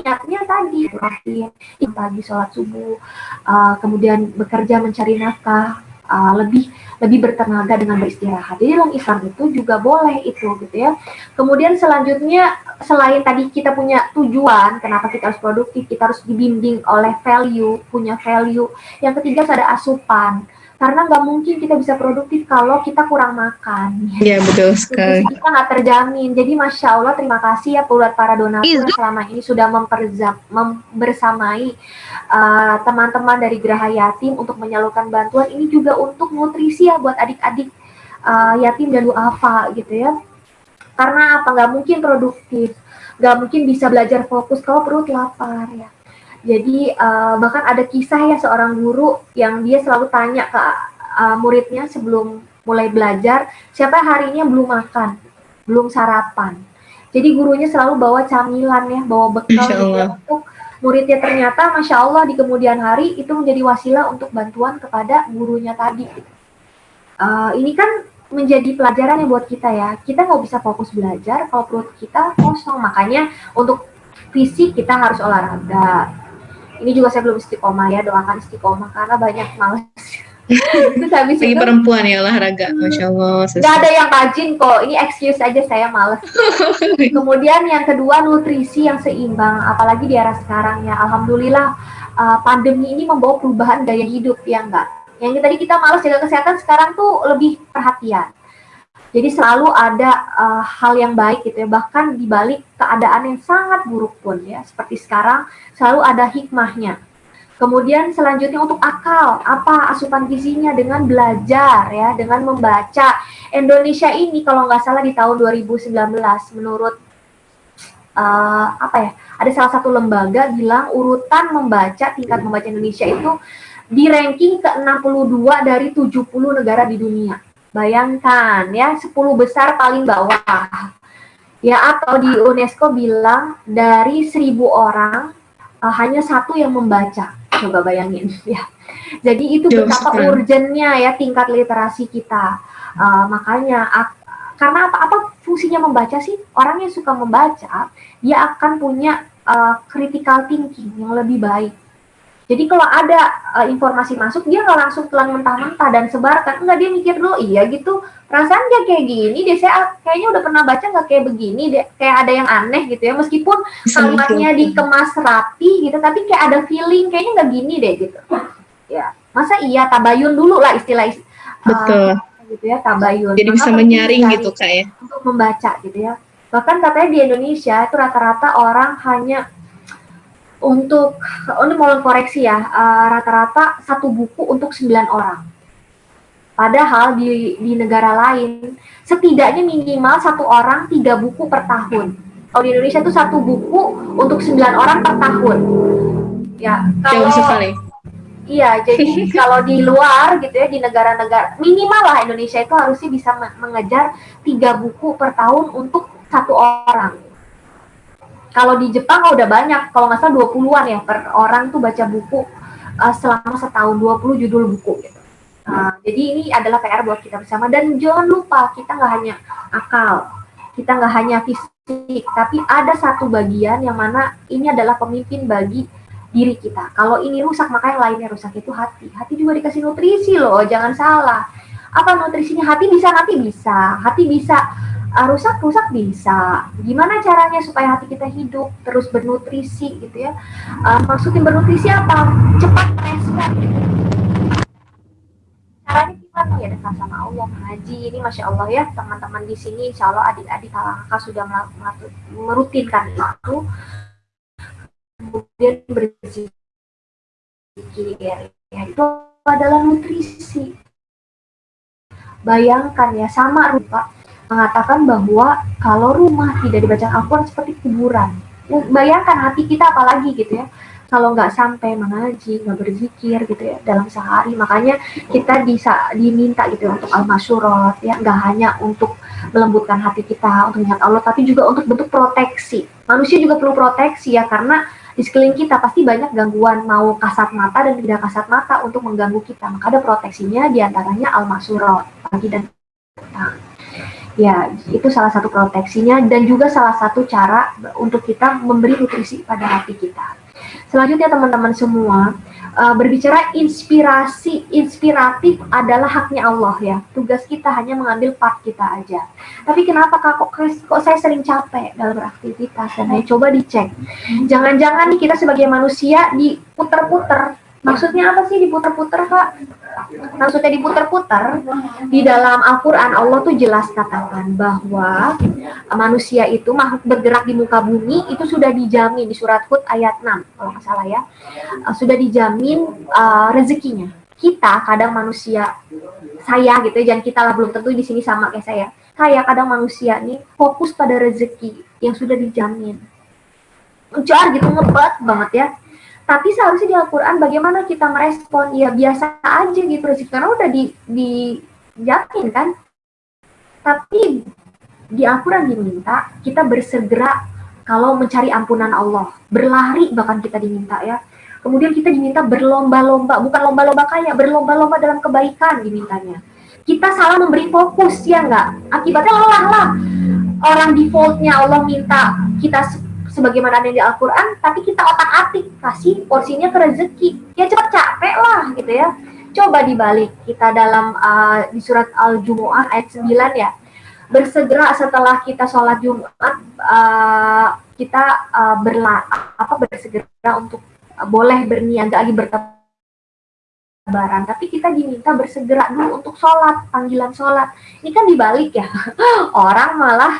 niatnya tadi rahim pagi sholat subuh uh, kemudian bekerja mencari nafkah uh, lebih lebih bertenaga dengan beristirahat. Jadi dalam Islam itu juga boleh itu gitu ya. Kemudian selanjutnya selain tadi kita punya tujuan kenapa kita harus produktif, kita harus dibimbing oleh value, punya value. Yang ketiga ada asupan karena nggak mungkin kita bisa produktif kalau kita kurang makan. Iya betul sekali. Jadi kita nggak terjamin. Jadi masya Allah terima kasih ya buat para donatur yang selama ini sudah memperzam, membersamai uh, teman-teman dari Geraha Yatim untuk menyalurkan bantuan. Ini juga untuk nutrisi ya buat adik-adik uh, yatim dan duafa gitu ya. Karena apa? Nggak mungkin produktif, nggak mungkin bisa belajar fokus kalau perut lapar ya. Jadi uh, bahkan ada kisah ya seorang guru yang dia selalu tanya ke uh, muridnya sebelum mulai belajar, siapa harinya belum makan, belum sarapan. Jadi gurunya selalu bawa camilan ya, bawa bekal gitu untuk muridnya ternyata masya Allah di kemudian hari itu menjadi wasilah untuk bantuan kepada gurunya tadi. Uh, ini kan menjadi pelajaran yang buat kita ya. Kita nggak bisa fokus belajar kalau perut kita kosong. Makanya untuk fisik kita harus olahraga, ini juga saya belum istiqomah ya doakan istiqomah karena banyak males Terus habis Lagi itu, perempuan ya olahraga, masya Allah. Gak ada yang rajin kok, ini excuse aja saya males. Kemudian yang kedua nutrisi yang seimbang, apalagi di era sekarang ya. Alhamdulillah uh, pandemi ini membawa perubahan gaya hidup ya enggak. Yang tadi kita males jaga kesehatan, sekarang tuh lebih perhatian. Jadi selalu ada uh, hal yang baik gitu ya, bahkan di balik keadaan yang sangat buruk pun ya, seperti sekarang selalu ada hikmahnya. Kemudian selanjutnya untuk akal, apa asupan gizinya dengan belajar ya, dengan membaca. Indonesia ini kalau nggak salah di tahun 2019 menurut uh, apa ya, ada salah satu lembaga bilang urutan membaca tingkat membaca Indonesia itu di ranking ke-62 dari 70 negara di dunia. Bayangkan ya, 10 besar paling bawah. Ya atau di UNESCO bilang dari 1000 orang uh, hanya satu yang membaca coba bayangin ya. Jadi itu betapa urgennya ya tingkat literasi kita. Uh, makanya karena apa apa fungsinya membaca sih? Orang yang suka membaca, dia akan punya uh, critical thinking yang lebih baik jadi kalau ada uh, informasi masuk, dia nggak langsung telan mentah-mentah dan sebarkan. Enggak, dia mikir dulu, iya gitu. Perasaan dia kayak gini, dia saya kayaknya udah pernah baca nggak kayak begini, deh, kayak ada yang aneh gitu ya. Meskipun kalimatnya dikemas rapi gitu, tapi kayak ada feeling, kayaknya nggak gini deh gitu. Ya, masa iya tabayun dulu lah istilah. Uh, Betul. Gitu ya, tabayun. Jadi bisa menyaring gitu kayak. Ya? Untuk membaca gitu ya. Bahkan katanya di Indonesia itu rata-rata orang hanya untuk ini mau koreksi ya eh, rata-rata uh, satu buku untuk 9 orang. Padahal di di negara lain setidaknya minimal satu orang tiga buku per tahun. Kalau di Indonesia itu satu buku untuk 9 orang per tahun. Ya kalau sekali iya jadi kalau di luar gitu ya di negara-negara minimal lah Indonesia itu harusnya bisa mengejar tiga buku per tahun untuk satu orang kalau di Jepang udah banyak, kalau nggak salah 20-an ya per orang tuh baca buku uh, selama setahun 20 judul buku gitu. Uh, jadi ini adalah PR buat kita bersama dan jangan lupa kita nggak hanya akal, kita nggak hanya fisik, tapi ada satu bagian yang mana ini adalah pemimpin bagi diri kita. Kalau ini rusak maka yang lainnya rusak itu hati. Hati juga dikasih nutrisi loh, jangan salah. Apa nutrisinya? Hati bisa, hati bisa. Hati bisa uh, rusak rusak bisa. Gimana caranya supaya hati kita hidup terus bernutrisi gitu ya? Uh, maksudnya bernutrisi apa? Cepat respon gitu. caranya gimana? Ya dekat sama Allah haji ini masya Allah ya teman-teman di sini insya Allah adik-adik kakak sudah merutinkan itu. Kemudian berzikir. Ya itu adalah nutrisi. Bayangkan ya sama rupa mengatakan bahwa kalau rumah tidak dibaca Al-Quran seperti kuburan. Bayangkan hati kita apalagi gitu ya, kalau nggak sampai mengaji, nggak berzikir gitu ya dalam sehari. Makanya kita bisa diminta gitu ya, untuk al-masyurat ya, nggak hanya untuk melembutkan hati kita untuk ingat Allah, tapi juga untuk bentuk proteksi. Manusia juga perlu proteksi ya, karena di sekeliling kita pasti banyak gangguan mau kasat mata dan tidak kasat mata untuk mengganggu kita. Maka ada proteksinya di antaranya al-masyurat pagi dan petang. Ya, itu salah satu proteksinya dan juga salah satu cara untuk kita memberi nutrisi pada hati kita. Selanjutnya teman-teman semua, uh, berbicara inspirasi, inspiratif adalah haknya Allah ya. Tugas kita hanya mengambil part kita aja. Tapi kenapa kak kok, kok saya sering capek dalam beraktivitas? Dan ayo coba dicek. Jangan-jangan kita sebagai manusia diputer-puter Maksudnya apa sih diputer-puter, Kak? Maksudnya diputer-puter, di dalam Al-Quran Allah tuh jelas katakan bahwa manusia itu makhluk bergerak di muka bumi itu sudah dijamin di surat Hud ayat 6, kalau nggak salah ya. Uh, sudah dijamin uh, rezekinya. Kita kadang manusia, saya gitu ya, jangan kita lah belum tentu di sini sama kayak saya. Saya kadang manusia nih fokus pada rezeki yang sudah dijamin. Jar gitu ngebat banget ya tapi seharusnya di Al-Quran bagaimana kita merespon? Ya biasa aja gitu rezeki karena udah di kan? Tapi di Al-Quran diminta kita bersegera kalau mencari ampunan Allah. Berlari bahkan kita diminta ya. Kemudian kita diminta berlomba-lomba. Bukan lomba-lomba kaya berlomba-lomba dalam kebaikan dimintanya. Kita salah memberi fokus ya enggak akibatnya lelah lah. Orang defaultnya Allah minta kita sebagaimana ada di Al-Quran, tapi kita otak-atik, kasih porsinya ke rezeki. Ya cepat capek lah gitu ya. Coba dibalik, kita dalam uh, di surat Al-Jumu'ah ayat 9 ya. Bersegera setelah kita sholat Jumat, uh, kita uh, berla apa bersegera untuk uh, boleh berniaga lagi bertemu lebaran, tapi kita diminta bersegera dulu untuk sholat, panggilan sholat. Ini kan dibalik ya, orang malah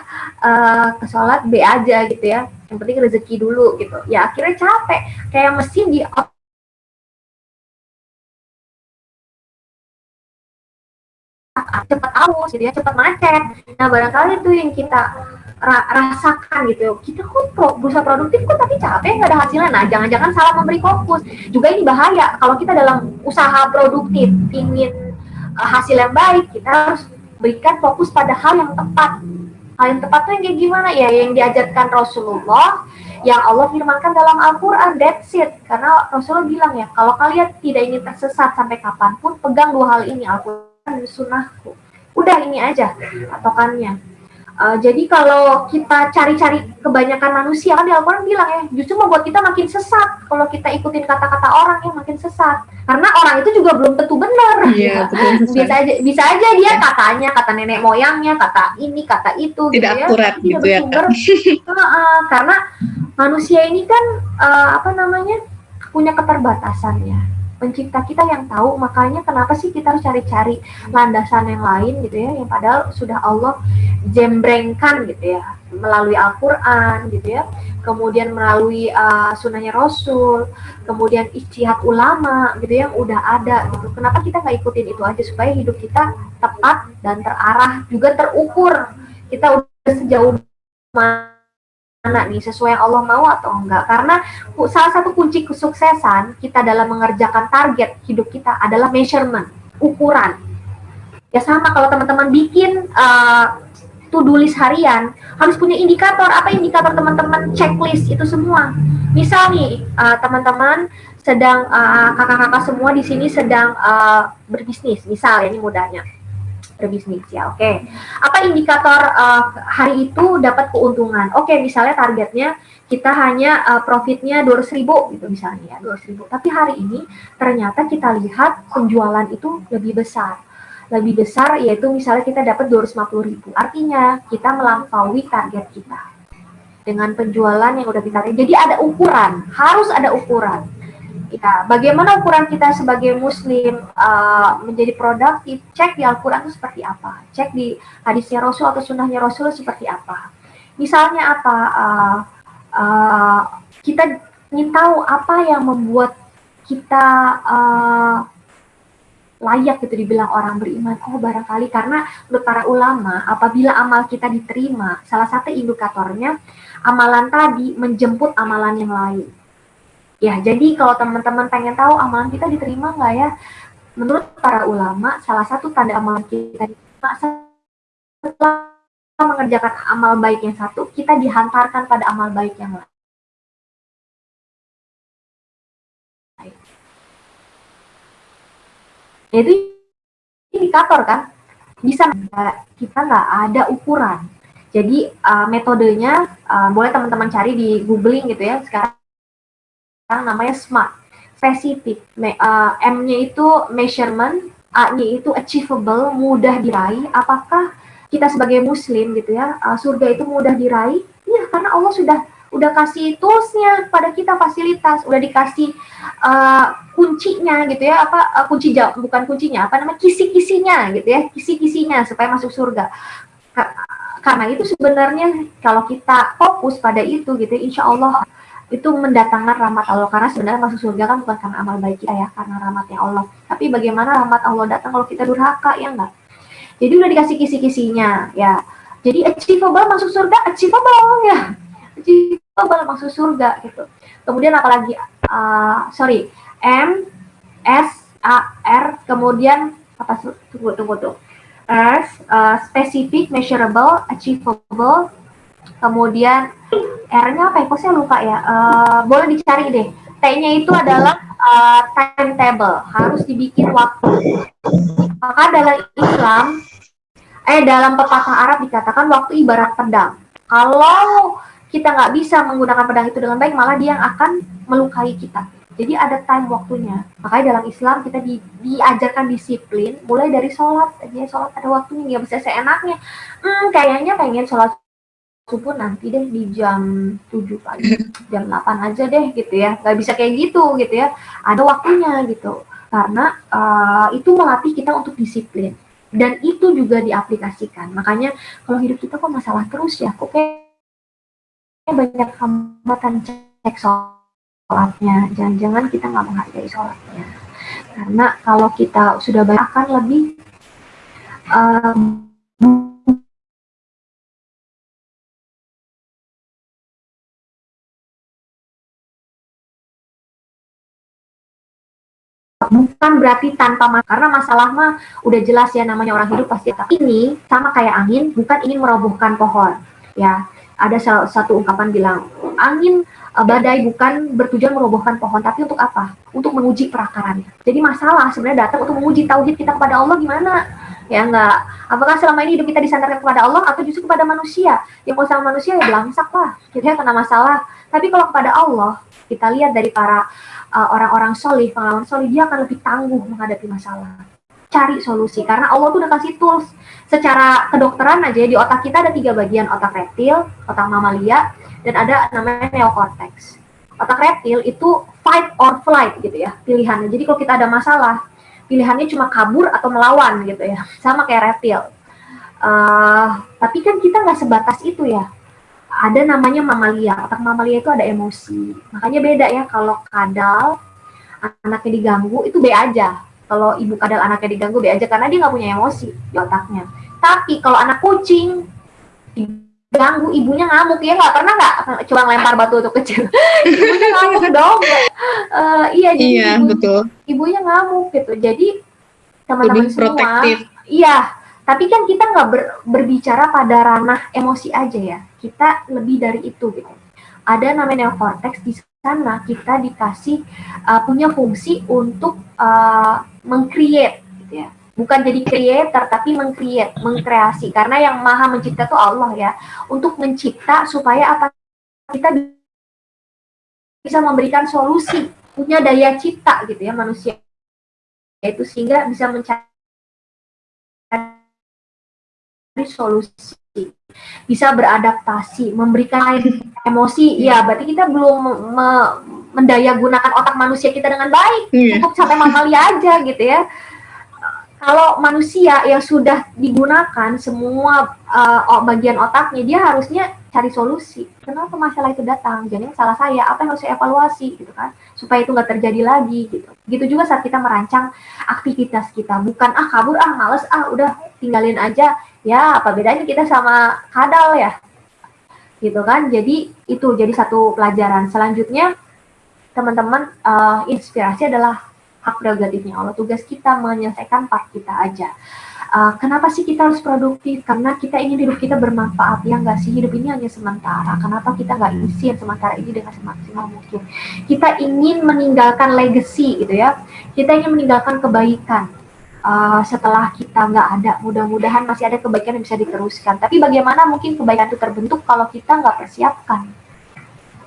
uh, ke sholat B aja gitu ya, yang penting rezeki dulu gitu. Ya akhirnya capek, kayak mesin di cepat aus, jadi gitu ya, cepat macet. Nah barangkali itu yang kita ra rasakan gitu. Kita kok pro berusaha produktif kok tapi capek nggak ada hasilnya. Nah jangan-jangan salah memberi fokus. Juga ini bahaya kalau kita dalam usaha produktif ingin uh, hasil yang baik kita harus berikan fokus pada hal yang tepat. Hal yang tepat tuh yang kayak gimana? Ya yang diajarkan Rasulullah yang Allah firmankan dalam Al-Quran. That's it. Karena Rasulullah bilang ya kalau kalian tidak ingin tersesat sampai kapan pun pegang dua hal ini Al-Quran dan Sunnahku. Udah ini aja patokannya Uh, jadi kalau kita cari-cari kebanyakan manusia kan di Al-Quran bilang ya justru membuat kita makin sesat kalau kita ikutin kata-kata orang yang makin sesat karena orang itu juga belum tentu benar iya, ya. bisa aja bisa aja dia ya. katanya kata nenek moyangnya kata ini kata itu tidak gitu akurat ya. gitu ya kan? uh, karena manusia ini kan uh, apa namanya punya keterbatasan ya pencipta kita yang tahu makanya kenapa sih kita harus cari-cari landasan yang lain gitu ya yang padahal sudah Allah jembrengkan gitu ya melalui Al-Quran gitu ya kemudian melalui uh, sunnahnya Rasul kemudian ijtihad ulama gitu yang udah ada gitu. Kenapa kita nggak ikutin itu aja supaya hidup kita tepat dan terarah juga terukur. Kita udah sejauh mana mana nih sesuai yang Allah mau atau enggak. Karena salah satu kunci kesuksesan kita dalam mengerjakan target hidup kita adalah measurement ukuran. Ya sama kalau teman-teman bikin uh, to-do list harian harus punya indikator. Apa indikator teman-teman? Checklist itu semua. Misal nih uh, teman-teman sedang uh, kakak-kakak uh, semua di sini sedang uh, berbisnis. Misal ya ini mudahnya berbisnis ya. Oke. Okay. Apa indikator uh, hari itu dapat keuntungan? Oke, okay, misalnya targetnya kita hanya uh, profitnya 200 ribu gitu misalnya ya, 200 ribu. Tapi hari ini ternyata kita lihat penjualan itu lebih besar. Lebih besar yaitu misalnya kita dapat 250 ribu. Artinya kita melampaui target kita. Dengan penjualan yang udah kita jadi ada ukuran, harus ada ukuran Ya, bagaimana ukuran kita sebagai muslim uh, menjadi produktif? Cek di Al-Quran itu seperti apa? Cek di hadisnya Rasul atau sunnahnya Rasul seperti apa? Misalnya apa? Uh, uh, kita ingin tahu apa yang membuat kita uh, layak gitu dibilang orang beriman. Oh barangkali karena menurut para ulama apabila amal kita diterima, salah satu indikatornya amalan tadi menjemput amalan yang lain Ya, jadi kalau teman-teman pengen tahu amalan kita diterima nggak ya? Menurut para ulama, salah satu tanda amalan kita diterima setelah mengerjakan amal baik yang satu, kita dihantarkan pada amal baik yang lain. Itu indikator kan? Bisa kita nggak ada ukuran. Jadi uh, metodenya uh, boleh teman-teman cari di googling gitu ya. Sekarang namanya SMART, spesifik. Uh, M-nya itu measurement, A-nya itu achievable, mudah diraih. Apakah kita sebagai muslim gitu ya, uh, surga itu mudah diraih? Iya, karena Allah sudah udah kasih toolsnya pada kita fasilitas, udah dikasih uh, kuncinya gitu ya, apa uh, kunci jawab bukan kuncinya, apa namanya kisi-kisinya gitu ya, kisi-kisinya supaya masuk surga. Karena itu sebenarnya kalau kita fokus pada itu gitu, insya Allah itu mendatangkan rahmat Allah. Karena sebenarnya masuk surga kan bukan karena amal baik kita ya karena rahmatnya Allah. Tapi bagaimana rahmat Allah datang kalau kita durhaka ya enggak? Jadi udah dikasih kisi-kisinya ya. Jadi achievable masuk surga achievable ya? Achievable masuk surga gitu. Kemudian apalagi uh, sorry M S A R kemudian apa tunggu tunggu tuh S uh, specific measurable achievable kemudian R-nya apa ya? Kok saya lupa ya? Uh, boleh dicari deh. T-nya itu adalah uh, timetable, harus dibikin waktu. Maka dalam Islam, eh dalam pepatah Arab dikatakan waktu ibarat pedang. Kalau kita nggak bisa menggunakan pedang itu dengan baik, malah dia yang akan melukai kita. Jadi ada time waktunya. Makanya dalam Islam kita di, diajarkan disiplin, mulai dari sholat. Jadi sholat ada waktunya, nggak bisa seenaknya. Hmm, kayaknya pengen sholat subuh nanti deh di jam 7 pagi, jam 8 aja deh gitu ya. Gak bisa kayak gitu gitu ya. Ada waktunya gitu. Karena uh, itu melatih kita untuk disiplin. Dan itu juga diaplikasikan. Makanya kalau hidup kita kok masalah terus ya, kok kayak banyak hambatan cek sholatnya. Jangan-jangan kita nggak menghargai sholatnya. Karena kalau kita sudah banyak akan lebih uh, bukan berarti tanpa masalah karena masalah mah udah jelas ya namanya orang hidup pasti. Ini sama kayak angin bukan ingin merobohkan pohon ya ada satu ungkapan bilang angin eh, badai bukan bertujuan merobohkan pohon tapi untuk apa? Untuk menguji perakarannya jadi masalah sebenarnya datang untuk menguji tauhid kita kepada Allah gimana? Ya enggak. Apakah selama ini hidup kita disandarkan kepada Allah atau justru kepada manusia? Yang kalau sama manusia ya belangsak lah. Kita kena masalah. Tapi kalau kepada Allah kita lihat dari para uh, orang-orang solih, pengalaman solih, dia akan lebih tangguh menghadapi masalah. Cari solusi, karena Allah tuh udah kasih tools. Secara kedokteran aja, di otak kita ada tiga bagian, otak reptil, otak mamalia, dan ada namanya neocortex. Otak reptil itu fight or flight gitu ya, pilihannya. Jadi kalau kita ada masalah, pilihannya cuma kabur atau melawan gitu ya, sama kayak reptil. Uh, tapi kan kita nggak sebatas itu ya ada namanya mamalia. Otak mamalia itu ada emosi. Makanya beda ya kalau kadal anaknya diganggu itu B aja. Kalau ibu kadal anaknya diganggu B aja karena dia nggak punya emosi di otaknya. Tapi kalau anak kucing diganggu ibunya ngamuk ya nggak pernah nggak coba lempar batu untuk kecil ibunya ngamuk dong uh, iya jadi iya, ibu, betul. ibunya ngamuk gitu jadi teman-teman semua iya tapi kan kita nggak ber, berbicara pada ranah emosi aja ya. Kita lebih dari itu gitu. Ada namanya neocortex di sana kita dikasih uh, punya fungsi untuk uh, mengcreate gitu ya. Bukan jadi creator tapi mengcreate, mengkreasi. Karena yang maha mencipta itu Allah ya. Untuk mencipta supaya apa kita bisa memberikan solusi, punya daya cipta gitu ya manusia itu sehingga bisa mencari solusi bisa beradaptasi memberikan emosi ya berarti kita belum mendaya gunakan otak manusia kita dengan baik. Yeah. untuk sampai mamalia aja gitu ya. Kalau manusia yang sudah digunakan semua uh, bagian otaknya dia harusnya cari solusi. Kenapa masalah itu datang? Jadi salah saya apa yang harus saya evaluasi? Gitu kan? Supaya itu nggak terjadi lagi gitu. Gitu juga saat kita merancang aktivitas kita. Bukan ah kabur ah males ah udah tinggalin aja. Ya apa bedanya kita sama kadal ya? Gitu kan? Jadi itu jadi satu pelajaran. Selanjutnya teman-teman uh, inspirasi adalah hak prerogatifnya Allah. Tugas kita menyelesaikan part kita aja. Uh, kenapa sih kita harus produktif? Karena kita ingin hidup kita bermanfaat ya nggak sih? Hidup ini hanya sementara. Kenapa kita nggak isi yang sementara ini dengan semaksimal mungkin? Kita ingin meninggalkan legacy gitu ya. Kita ingin meninggalkan kebaikan. Uh, setelah kita nggak ada, mudah-mudahan masih ada kebaikan yang bisa diteruskan. Tapi bagaimana mungkin kebaikan itu terbentuk kalau kita nggak persiapkan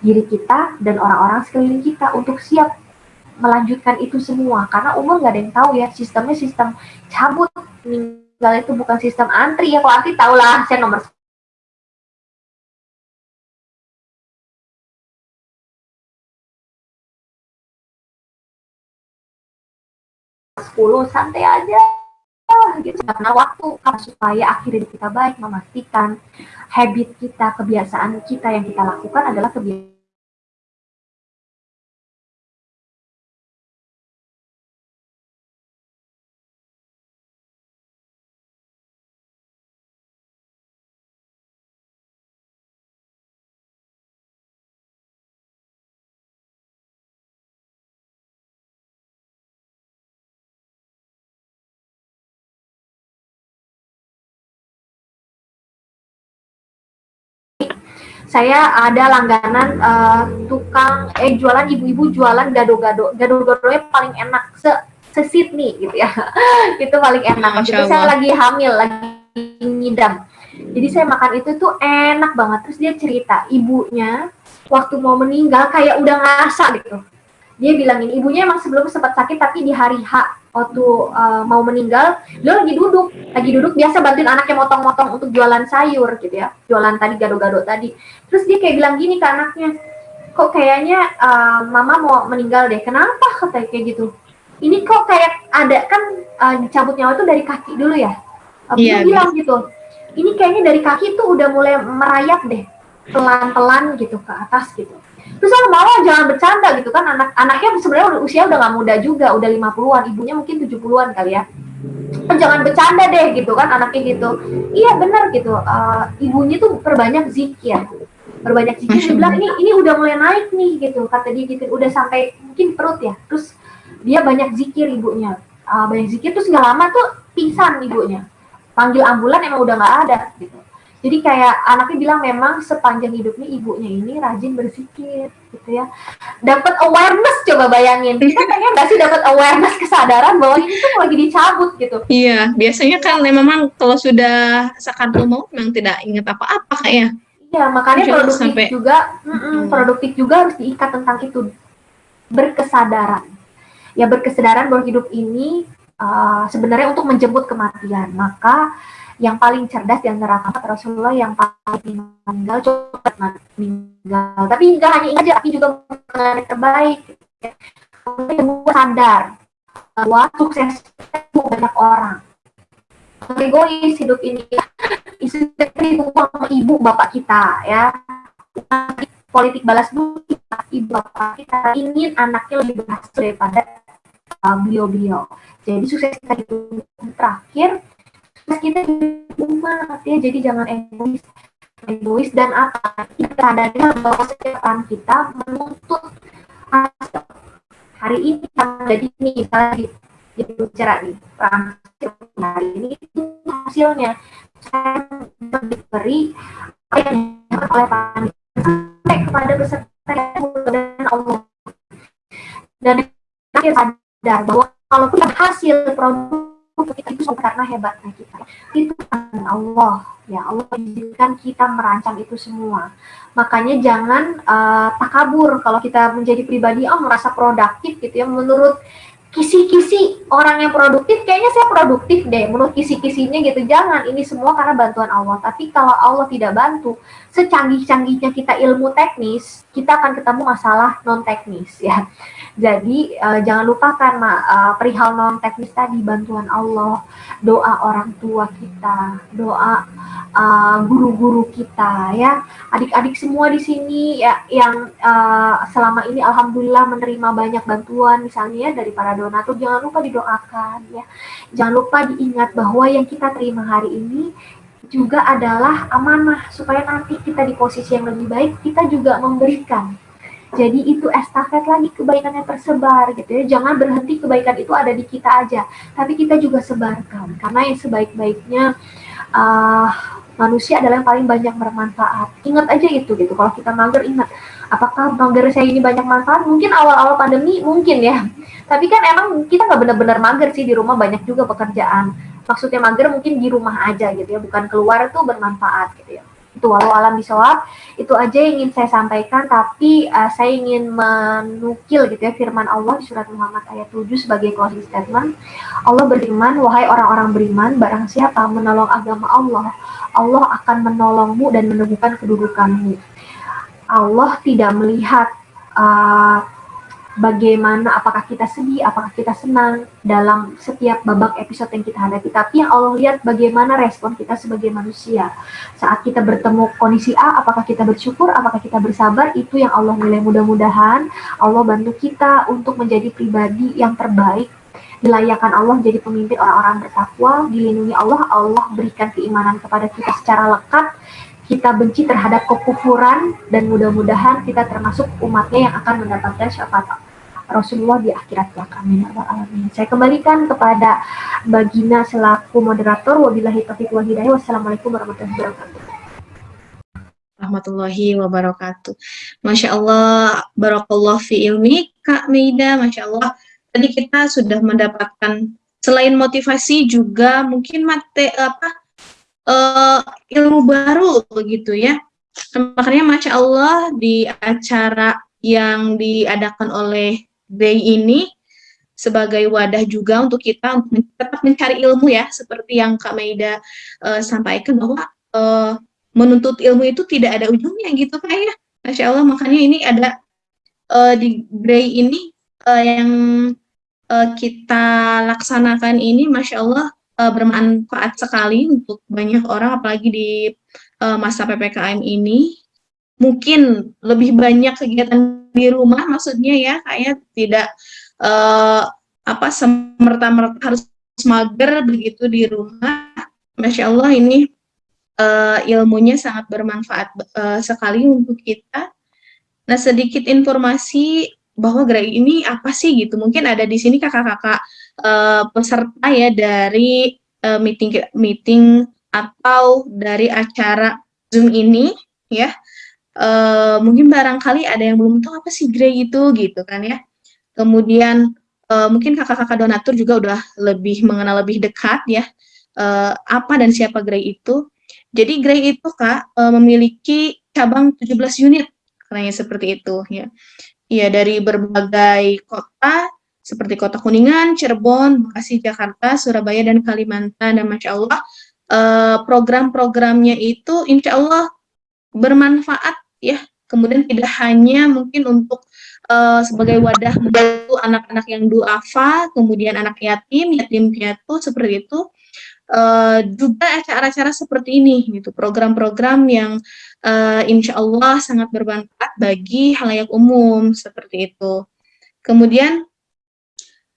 diri kita dan orang-orang sekeliling kita untuk siap melanjutkan itu semua. Karena umur nggak ada yang tahu ya, sistemnya sistem cabut meninggal itu bukan sistem antri ya. Kalau antri tahulah saya nomor 10 santai aja gitu. Karena waktu supaya akhirnya kita baik memastikan habit kita kebiasaan kita yang kita lakukan adalah kebiasaan saya ada langganan uh, tukang eh jualan ibu-ibu jualan gado-gado. Gado-gado yang paling enak se se Sydney gitu ya. Itu paling enak. Itu saya lagi hamil lagi ngidam. Jadi saya makan itu tuh enak banget. Terus dia cerita ibunya waktu mau meninggal kayak udah ngerasa gitu dia bilangin ibunya emang sebelum sempat sakit tapi di hari H waktu uh, mau meninggal dia lagi duduk. Lagi duduk biasa bantuin anaknya motong-motong untuk jualan sayur gitu ya. Jualan tadi gado-gado tadi. Terus dia kayak bilang gini ke anaknya kok kayaknya uh, mama mau meninggal deh. Kenapa? kata kayak gitu. Ini kok kayak ada kan uh, dicabut nyawa itu dari kaki dulu ya? Uh, yeah, bilang gitu ini kayaknya dari kaki tuh udah mulai merayap deh pelan-pelan gitu ke atas gitu terus aku mau jangan bercanda gitu kan. Anak anaknya sebenarnya usia udah gak muda juga udah 50-an ibunya mungkin 70-an kali ya. Jangan bercanda deh gitu kan anaknya gitu. Iya benar gitu. Uh, ibunya tuh perbanyak zikir. Perbanyak zikir bilang ini ini udah mulai naik nih gitu. Kata dia gitu udah sampai mungkin perut ya. Terus dia banyak zikir ibunya. Uh, banyak zikir terus nggak lama tuh pingsan ibunya. Panggil ambulan emang udah nggak ada gitu jadi kayak anaknya bilang memang sepanjang hidupnya ibunya ini rajin berzikir gitu ya. Dapat awareness coba bayangin. Kita pengen nggak sih dapat awareness kesadaran bahwa ini tuh lagi dicabut gitu. Iya, biasanya kan memang kalau sudah sakaratul mau memang tidak ingat apa-apa kayak. Iya, makanya Mungkin produktif sampai... juga, mm -mm, produktif juga harus diikat tentang itu berkesadaran. Ya berkesadaran bahwa hidup ini uh, sebenarnya untuk menjemput kematian. Maka yang paling cerdas di antara kata Rasulullah yang paling meninggal cepat meninggal. Tapi nggak hanya ini aja tapi juga mengenai terbaik. Gue sadar bahwa sukses itu banyak orang. Egois hidup ini. Istri sama ibu bapak kita ya. Politik balas budi ibu bapak kita ingin anaknya lebih berhasil daripada uh, beliau-beliau. Jadi sukses itu. Terakhir kita umat ya. Jadi jangan egois egois dan apa? Kita sadari bahwa kesehatan kita menuntut hasil hari ini jadi ini misalnya di bicara hari ini itu hasilnya. Saya diberi oleh sampai kepada peserta dan Allah. Dan kita sadar bahwa kalau kita hasil produk kita itu karena hebatnya kita. Itu Allah. Ya Allah izinkan kita merancang itu semua. Makanya jangan uh, takabur. Kalau kita menjadi pribadi oh merasa produktif gitu ya menurut kisi-kisi orang yang produktif kayaknya saya produktif deh menurut kisi-kisinya gitu. Jangan ini semua karena bantuan Allah. Tapi kalau Allah tidak bantu secanggih-canggihnya kita ilmu teknis kita akan ketemu masalah non teknis ya jadi uh, jangan lupakan uh, perihal non teknis tadi bantuan Allah, doa orang tua kita, doa uh, guru-guru uh, kita ya, adik-adik semua di sini ya yang uh, selama ini alhamdulillah menerima banyak bantuan misalnya ya dari para donatur jangan lupa didoakan ya. Jangan lupa diingat bahwa yang kita terima hari ini juga adalah amanah supaya nanti kita di posisi yang lebih baik kita juga memberikan jadi itu estafet lagi kebaikan yang tersebar gitu ya. Jangan berhenti kebaikan itu ada di kita aja, tapi kita juga sebarkan. Karena yang sebaik-baiknya uh, manusia adalah yang paling banyak bermanfaat. Ingat aja itu gitu. Kalau kita mager ingat, apakah mager saya ini banyak manfaat? Mungkin awal-awal pandemi mungkin ya. Tapi kan emang kita nggak benar-benar mager sih di rumah banyak juga pekerjaan. Maksudnya mager mungkin di rumah aja gitu ya, bukan keluar itu bermanfaat gitu ya itu walau alam bisawab itu aja yang ingin saya sampaikan tapi uh, saya ingin menukil gitu ya firman Allah di surat Muhammad ayat 7 sebagai closing statement. Allah berfirman wahai orang-orang beriman barang siapa menolong agama Allah Allah akan menolongmu dan meneguhkan kedudukanmu. Allah tidak melihat uh, bagaimana apakah kita sedih, apakah kita senang dalam setiap babak episode yang kita hadapi. Tapi yang Allah lihat bagaimana respon kita sebagai manusia. Saat kita bertemu kondisi A, apakah kita bersyukur, apakah kita bersabar, itu yang Allah nilai mudah-mudahan. Allah bantu kita untuk menjadi pribadi yang terbaik dilayakan Allah jadi pemimpin orang-orang bertakwa, dilindungi Allah, Allah berikan keimanan kepada kita secara lekat, kita benci terhadap kekufuran dan mudah-mudahan kita termasuk umatnya yang akan mendapatkan syafaat Rasulullah di akhirat kelak. Amin. Ya. Saya kembalikan kepada Bagina selaku moderator. Wabillahi taufiq wa hidayah. Wassalamualaikum warahmatullahi wabarakatuh. Rahmatullahi wabarakatuh. Masya Allah, barakallah fi ilmi, Kak Meida, Masya Allah. Tadi kita sudah mendapatkan selain motivasi juga mungkin mate apa uh, ilmu baru begitu ya. Makanya Masya Allah di acara yang diadakan oleh day ini sebagai wadah juga untuk kita tetap mencari ilmu ya, seperti yang Kak Maida uh, sampaikan bahwa uh, menuntut ilmu itu tidak ada ujungnya gitu Kak ya. Masya Allah, makanya ini ada uh, di Gray ini uh, yang uh, kita laksanakan ini Masya Allah uh, bermanfaat sekali untuk banyak orang apalagi di uh, masa PPKM ini mungkin lebih banyak kegiatan di rumah maksudnya ya kayak tidak uh, apa semerta-merta harus mager begitu di rumah, Masya Allah ini uh, ilmunya sangat bermanfaat uh, sekali untuk kita. Nah, sedikit informasi bahwa gerai ini apa sih gitu. Mungkin ada di sini kakak-kakak uh, peserta ya dari uh, meeting meeting atau dari acara Zoom ini ya. Uh, mungkin barangkali ada yang belum tahu apa sih Grey itu gitu kan ya. Kemudian uh, mungkin kakak-kakak donatur juga udah lebih mengenal lebih dekat ya uh, apa dan siapa Grey itu. Jadi Grey itu Kak uh, memiliki cabang 17 unit katanya seperti itu ya. Ya dari berbagai kota seperti Kota Kuningan, Cirebon, Bekasi, Jakarta, Surabaya dan Kalimantan dan Masya Allah uh, program-programnya itu Insya Allah bermanfaat ya kemudian tidak hanya mungkin untuk uh, sebagai wadah membantu anak-anak yang duafa kemudian anak yatim yatim piatu seperti itu uh, juga acara-acara seperti ini gitu. Program-program yang uh, insya Allah sangat bermanfaat bagi halayak umum seperti itu. Kemudian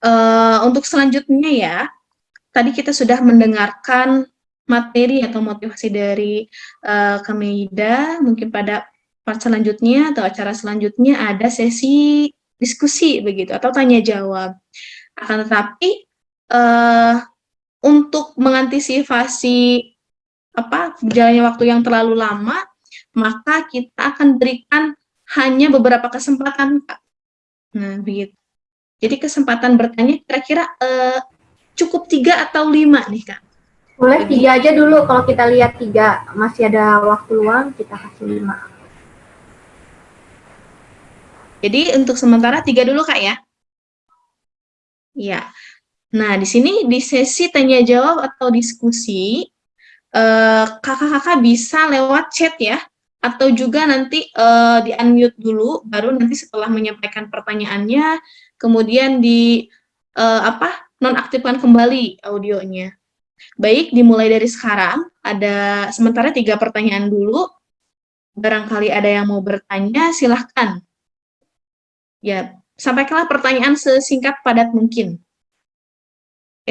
uh, untuk selanjutnya ya tadi kita sudah mendengarkan materi atau motivasi dari uh, Kameda mungkin pada part selanjutnya atau acara selanjutnya ada sesi diskusi begitu atau tanya jawab. Akan tetapi uh, untuk mengantisipasi apa berjalannya waktu yang terlalu lama, maka kita akan berikan hanya beberapa kesempatan, Kak. Nah, begitu. Jadi kesempatan bertanya kira-kira uh, cukup tiga atau lima nih, Kak. Boleh tiga aja dulu kalau kita lihat tiga masih ada waktu luang kita kasih lima. Jadi untuk sementara tiga dulu kak ya. Ya. Nah di sini di sesi tanya jawab atau diskusi eh, kakak-kakak uh, bisa lewat chat ya, atau juga nanti uh, di unmute dulu, baru nanti setelah menyampaikan pertanyaannya, kemudian di uh, apa nonaktifkan kembali audionya. Baik, dimulai dari sekarang. Ada sementara tiga pertanyaan dulu. Barangkali ada yang mau bertanya, silahkan ya sampaikanlah pertanyaan sesingkat padat mungkin.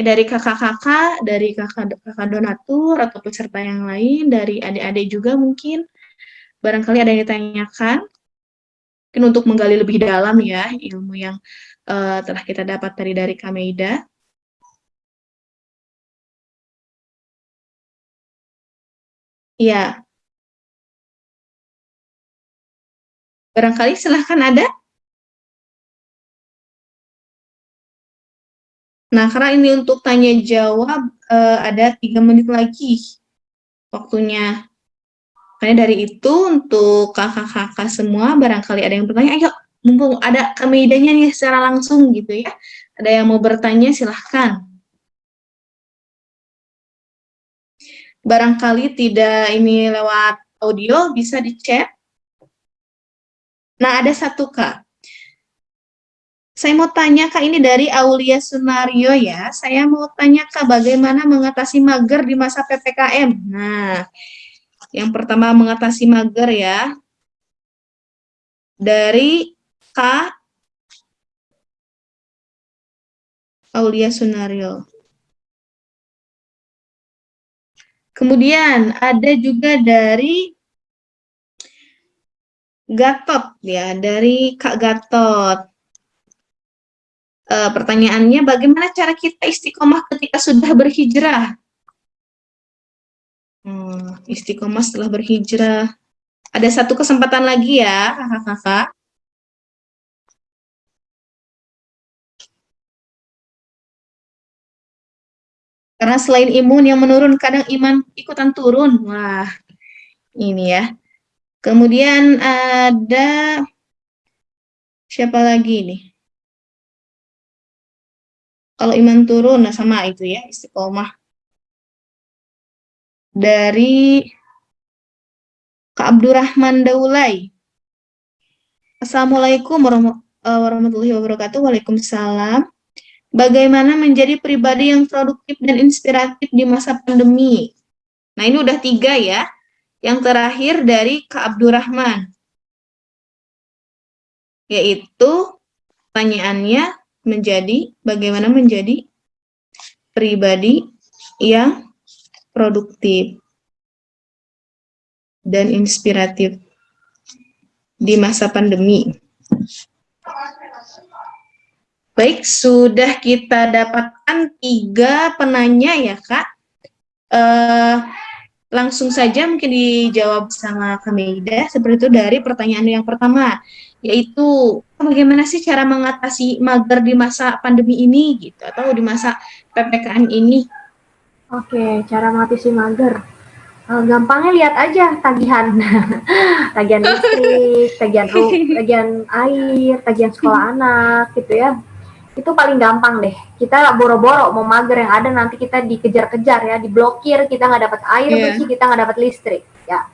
Dari kakak-kakak, dari kakak-kakak donatur atau peserta yang lain, dari adik-adik juga mungkin, barangkali ada yang ditanyakan, mungkin untuk menggali lebih dalam ya ilmu yang uh, telah kita dapat dari dari Kameida. Ya. Barangkali silahkan ada. Nah, karena ini untuk tanya jawab uh, ada tiga menit lagi waktunya. Makanya dari itu untuk kakak-kakak semua barangkali ada yang bertanya, ayo mumpung ada kemedanya nih secara langsung gitu ya. Ada yang mau bertanya silahkan. Barangkali tidak ini lewat audio bisa di chat. Nah ada satu kak saya mau tanya Kak, ini dari Aulia Sunario ya. Saya mau tanya Kak, bagaimana mengatasi mager di masa PPKM? Nah, yang pertama mengatasi mager ya. Dari Kak Aulia Sunario. Kemudian ada juga dari Gatot ya, dari Kak Gatot uh, pertanyaannya bagaimana cara kita istiqomah ketika sudah berhijrah? Hmm, istiqomah setelah berhijrah. Ada satu kesempatan lagi ya, kakak-kakak. Karena selain imun yang menurun, kadang iman ikutan turun. Wah, ini ya. Kemudian ada siapa lagi nih? Kalau iman turun, nah sama itu ya, istiqomah. Dari Kak Abdurrahman Daulay. Assalamualaikum eh, warahmatullahi wabarakatuh. Waalaikumsalam. Bagaimana menjadi pribadi yang produktif dan inspiratif di masa pandemi? Nah, ini udah tiga ya. Yang terakhir dari Kak Abdurrahman. Yaitu pertanyaannya, menjadi bagaimana menjadi pribadi yang produktif dan inspiratif di masa pandemi. Baik, sudah kita dapatkan tiga penanya ya, Kak. Uh, langsung saja mungkin dijawab sama Kamida, seperti itu dari pertanyaan yang pertama, yaitu bagaimana sih cara mengatasi mager di masa pandemi ini, gitu, atau di masa PPKM ini? Oke, cara mengatasi mager. Uh, gampangnya lihat aja tagihan, tagihan listrik, tagihan tagihan air, tagihan sekolah anak, gitu ya itu paling gampang deh. Kita boro-boro mau mager yang ada nanti kita dikejar-kejar ya, diblokir, kita nggak dapat air yeah. bersih, kita nggak dapat listrik ya.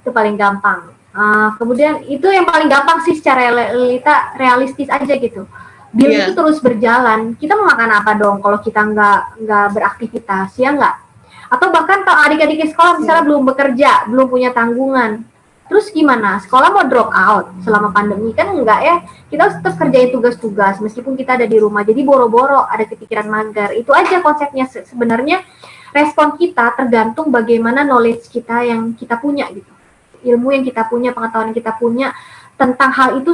Itu paling gampang. Uh, kemudian itu yang paling gampang sih secara realita realistis aja gitu. Biar yeah. itu terus berjalan, kita mau makan apa dong kalau kita nggak nggak beraktivitas ya nggak? Atau bahkan kalau adik-adik di sekolah misalnya yeah. belum bekerja, belum punya tanggungan, Terus gimana? Sekolah mau drop out selama pandemi kan enggak ya? Kita harus tetap kerjain tugas-tugas meskipun kita ada di rumah. Jadi boro-boro ada kepikiran mager. Itu aja konsepnya sebenarnya respon kita tergantung bagaimana knowledge kita yang kita punya gitu. Ilmu yang kita punya, pengetahuan yang kita punya tentang hal itu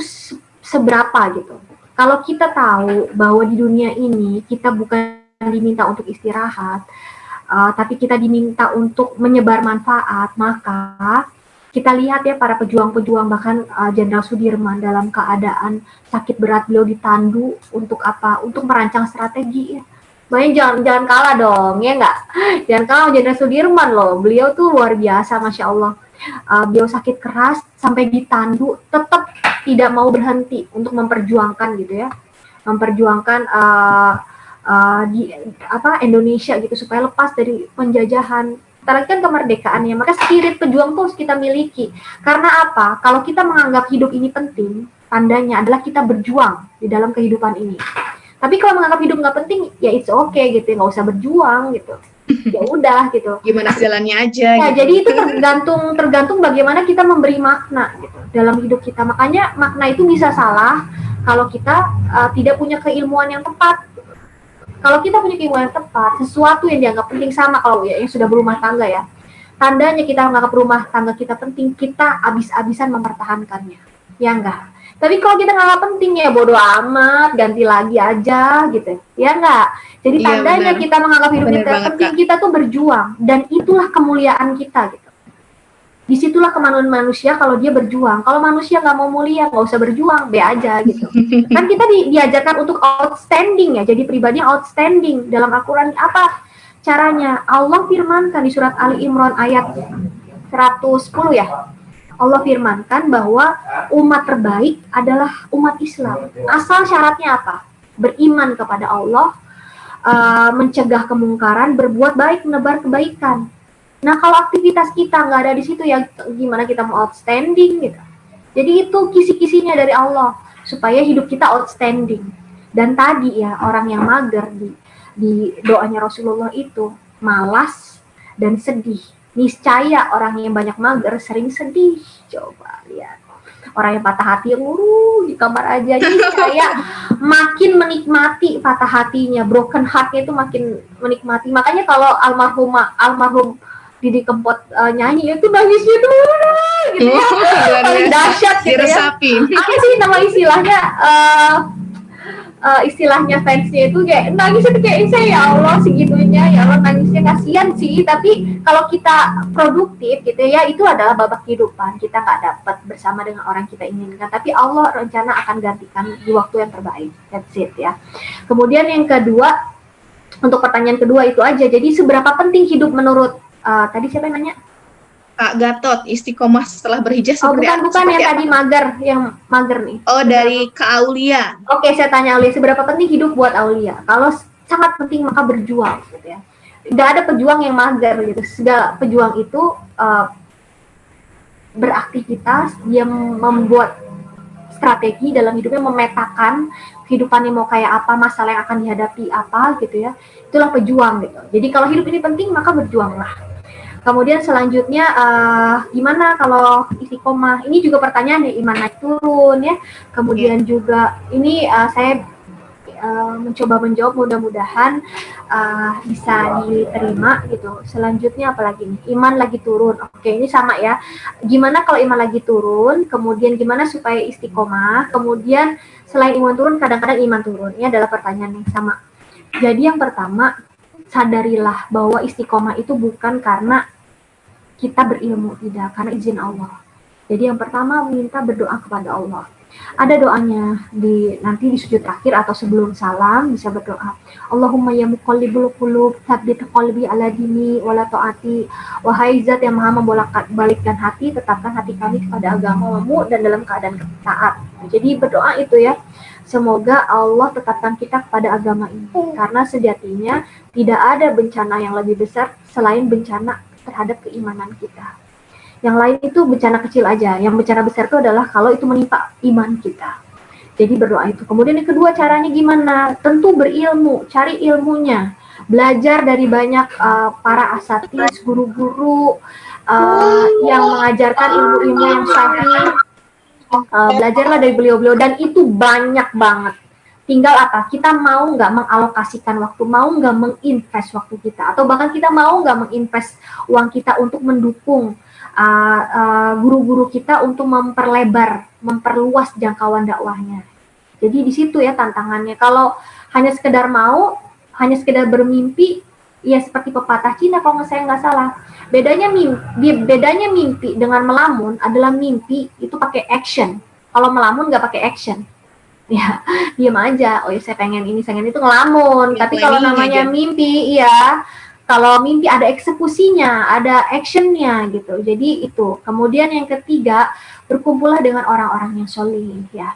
seberapa gitu. Kalau kita tahu bahwa di dunia ini kita bukan diminta untuk istirahat, uh, tapi kita diminta untuk menyebar manfaat, maka kita lihat ya para pejuang-pejuang bahkan uh, Jenderal uh, Sudirman dalam keadaan sakit berat beliau ditandu untuk apa? Untuk merancang strategi ya. Makanya jangan jangan kalah dong ya enggak? Jangan kalah Jenderal Sudirman loh. Beliau tuh luar biasa masya Allah. Uh, beliau sakit keras sampai ditandu tetap tidak mau berhenti untuk memperjuangkan gitu ya. Memperjuangkan uh, uh, di apa Indonesia gitu supaya lepas dari penjajahan Setelah kan kemerdekaan ya, maka spirit pejuang tuh harus kita miliki. Karena apa? Kalau kita menganggap hidup ini penting, tandanya adalah kita berjuang di dalam kehidupan ini. Tapi kalau menganggap hidup nggak penting, ya it's okay gitu, nggak usah berjuang gitu. Ya udah gitu. Gimana jalannya aja. Ya, gitu. jadi itu tergantung tergantung bagaimana kita memberi makna gitu dalam hidup kita. Makanya makna itu bisa salah kalau kita uh, tidak punya keilmuan yang tepat kalau kita punya keinginan yang tepat, sesuatu yang dianggap penting sama kalau ya yang sudah berumah tangga ya, tandanya kita menganggap rumah tangga kita penting, kita habis-habisan mempertahankannya. Ya enggak? Tapi kalau kita nggak penting ya bodoh amat, ganti lagi aja gitu. Ya enggak? Jadi iya, tandanya bener. kita menganggap hidup bener kita penting, Kak. kita tuh berjuang dan itulah kemuliaan kita gitu di situlah kemanusiaan manusia kalau dia berjuang. Kalau manusia nggak mau mulia, nggak usah berjuang, be aja gitu. kan kita di, diajarkan untuk outstanding ya, jadi pribadi outstanding dalam Al-Quran apa caranya? Allah firmankan di surat Ali Imran ayat 110 ya. Allah firmankan bahwa umat terbaik adalah umat Islam. Asal syaratnya apa? Beriman kepada Allah, uh, mencegah kemungkaran, berbuat baik, menebar kebaikan Nah kalau aktivitas kita nggak ada di situ ya gimana kita mau outstanding gitu. Jadi itu kisi-kisinya dari Allah supaya hidup kita outstanding. Dan tadi ya orang yang mager di di doanya Rasulullah itu malas dan sedih. Niscaya orang yang banyak mager sering sedih. Coba lihat. Orang yang patah hati nguru di kamar aja. Niscaya makin menikmati patah hatinya. Broken heartnya itu makin menikmati. Makanya kalau almarhum almarhum Didi Kempot uh, nyanyi itu nangisnya tuh gitu ya. Paling dahsyat gitu ya. Apa sih nama istilahnya? Uh, uh, istilahnya fansnya itu kayak nangis itu kayak saya ya Allah segitunya. Ya Allah nangisnya kasihan sih. Tapi kalau kita produktif gitu ya itu adalah babak kehidupan. Kita nggak dapat bersama dengan orang kita inginkan. Tapi Allah rencana akan gantikan di waktu yang terbaik. That's it ya. Kemudian yang kedua untuk pertanyaan kedua itu aja. Jadi seberapa penting hidup menurut uh, tadi siapa yang nanya? Kak Gatot, istiqomah setelah berhijrah oh, seperti bukan, apa? bukan yang tadi mager, yang mager nih. Oh, dari Kak Aulia. Oke, saya tanya Aulia, seberapa penting hidup buat Aulia? Kalau sangat penting maka berjuang, gitu ya. Gak ada pejuang yang mager gitu. Segala pejuang itu uh, beraktivitas, dia membuat strategi dalam hidupnya, memetakan kehidupannya mau kayak apa, masalah yang akan dihadapi apa gitu ya. Itulah pejuang gitu. Jadi kalau hidup ini penting maka berjuanglah Kemudian selanjutnya uh, gimana kalau istiqomah? Ini juga pertanyaan ya iman naik turun ya. Kemudian yeah. juga ini uh, saya uh, mencoba menjawab mudah-mudahan uh, bisa diterima gitu. Selanjutnya apalagi nih? Iman lagi turun. Oke, ini sama ya. Gimana kalau iman lagi turun? Kemudian gimana supaya istiqomah? Kemudian selain iman turun, kadang-kadang iman turun. Ini adalah pertanyaan yang sama. Jadi yang pertama, sadarilah bahwa istiqomah itu bukan karena kita berilmu, tidak, karena izin Allah. Jadi yang pertama minta berdoa kepada Allah ada doanya di nanti di sujud terakhir atau sebelum salam bisa berdoa. Allahumma ya muqallibul qulub, tsabbit qalbi ala dini wala taati. Wahai zat yang Maha membolak-balikkan hati, tetapkan hati kami kepada agamamu dan dalam keadaan taat. Jadi berdoa itu ya. Semoga Allah tetapkan kita kepada agama ini karena sejatinya tidak ada bencana yang lebih besar selain bencana terhadap keimanan kita. Yang lain itu bencana kecil aja. Yang bencana besar itu adalah kalau itu menimpa iman kita. Jadi berdoa itu. Kemudian yang kedua caranya gimana? Tentu berilmu, cari ilmunya. Belajar dari banyak uh, para asatis, guru-guru uh, yang mengajarkan ilmu-ilmu yang sahih. Uh, belajarlah dari beliau-beliau dan itu banyak banget. Tinggal apa? Kita mau nggak mengalokasikan waktu, mau nggak menginvest waktu kita, atau bahkan kita mau nggak menginvest uang kita untuk mendukung Uh, uh, guru-guru uh, uh, kita untuk memperlebar, memperluas jangkauan dakwahnya. Jadi di situ ya tantangannya. Kalau hanya sekedar mau, hanya sekedar bermimpi, ya seperti pepatah Cina kalau nggak saya nggak salah. Bedanya mimpi, bedanya mimpi dengan melamun adalah mimpi itu pakai action. Kalau melamun nggak pakai action ya diam aja oh ya saya pengen ini saya pengen itu ngelamun ya, tapi kalau namanya aja. mimpi iya kalau mimpi ada eksekusinya, ada actionnya gitu. Jadi itu. Kemudian yang ketiga, berkumpullah dengan orang-orang yang solid ya.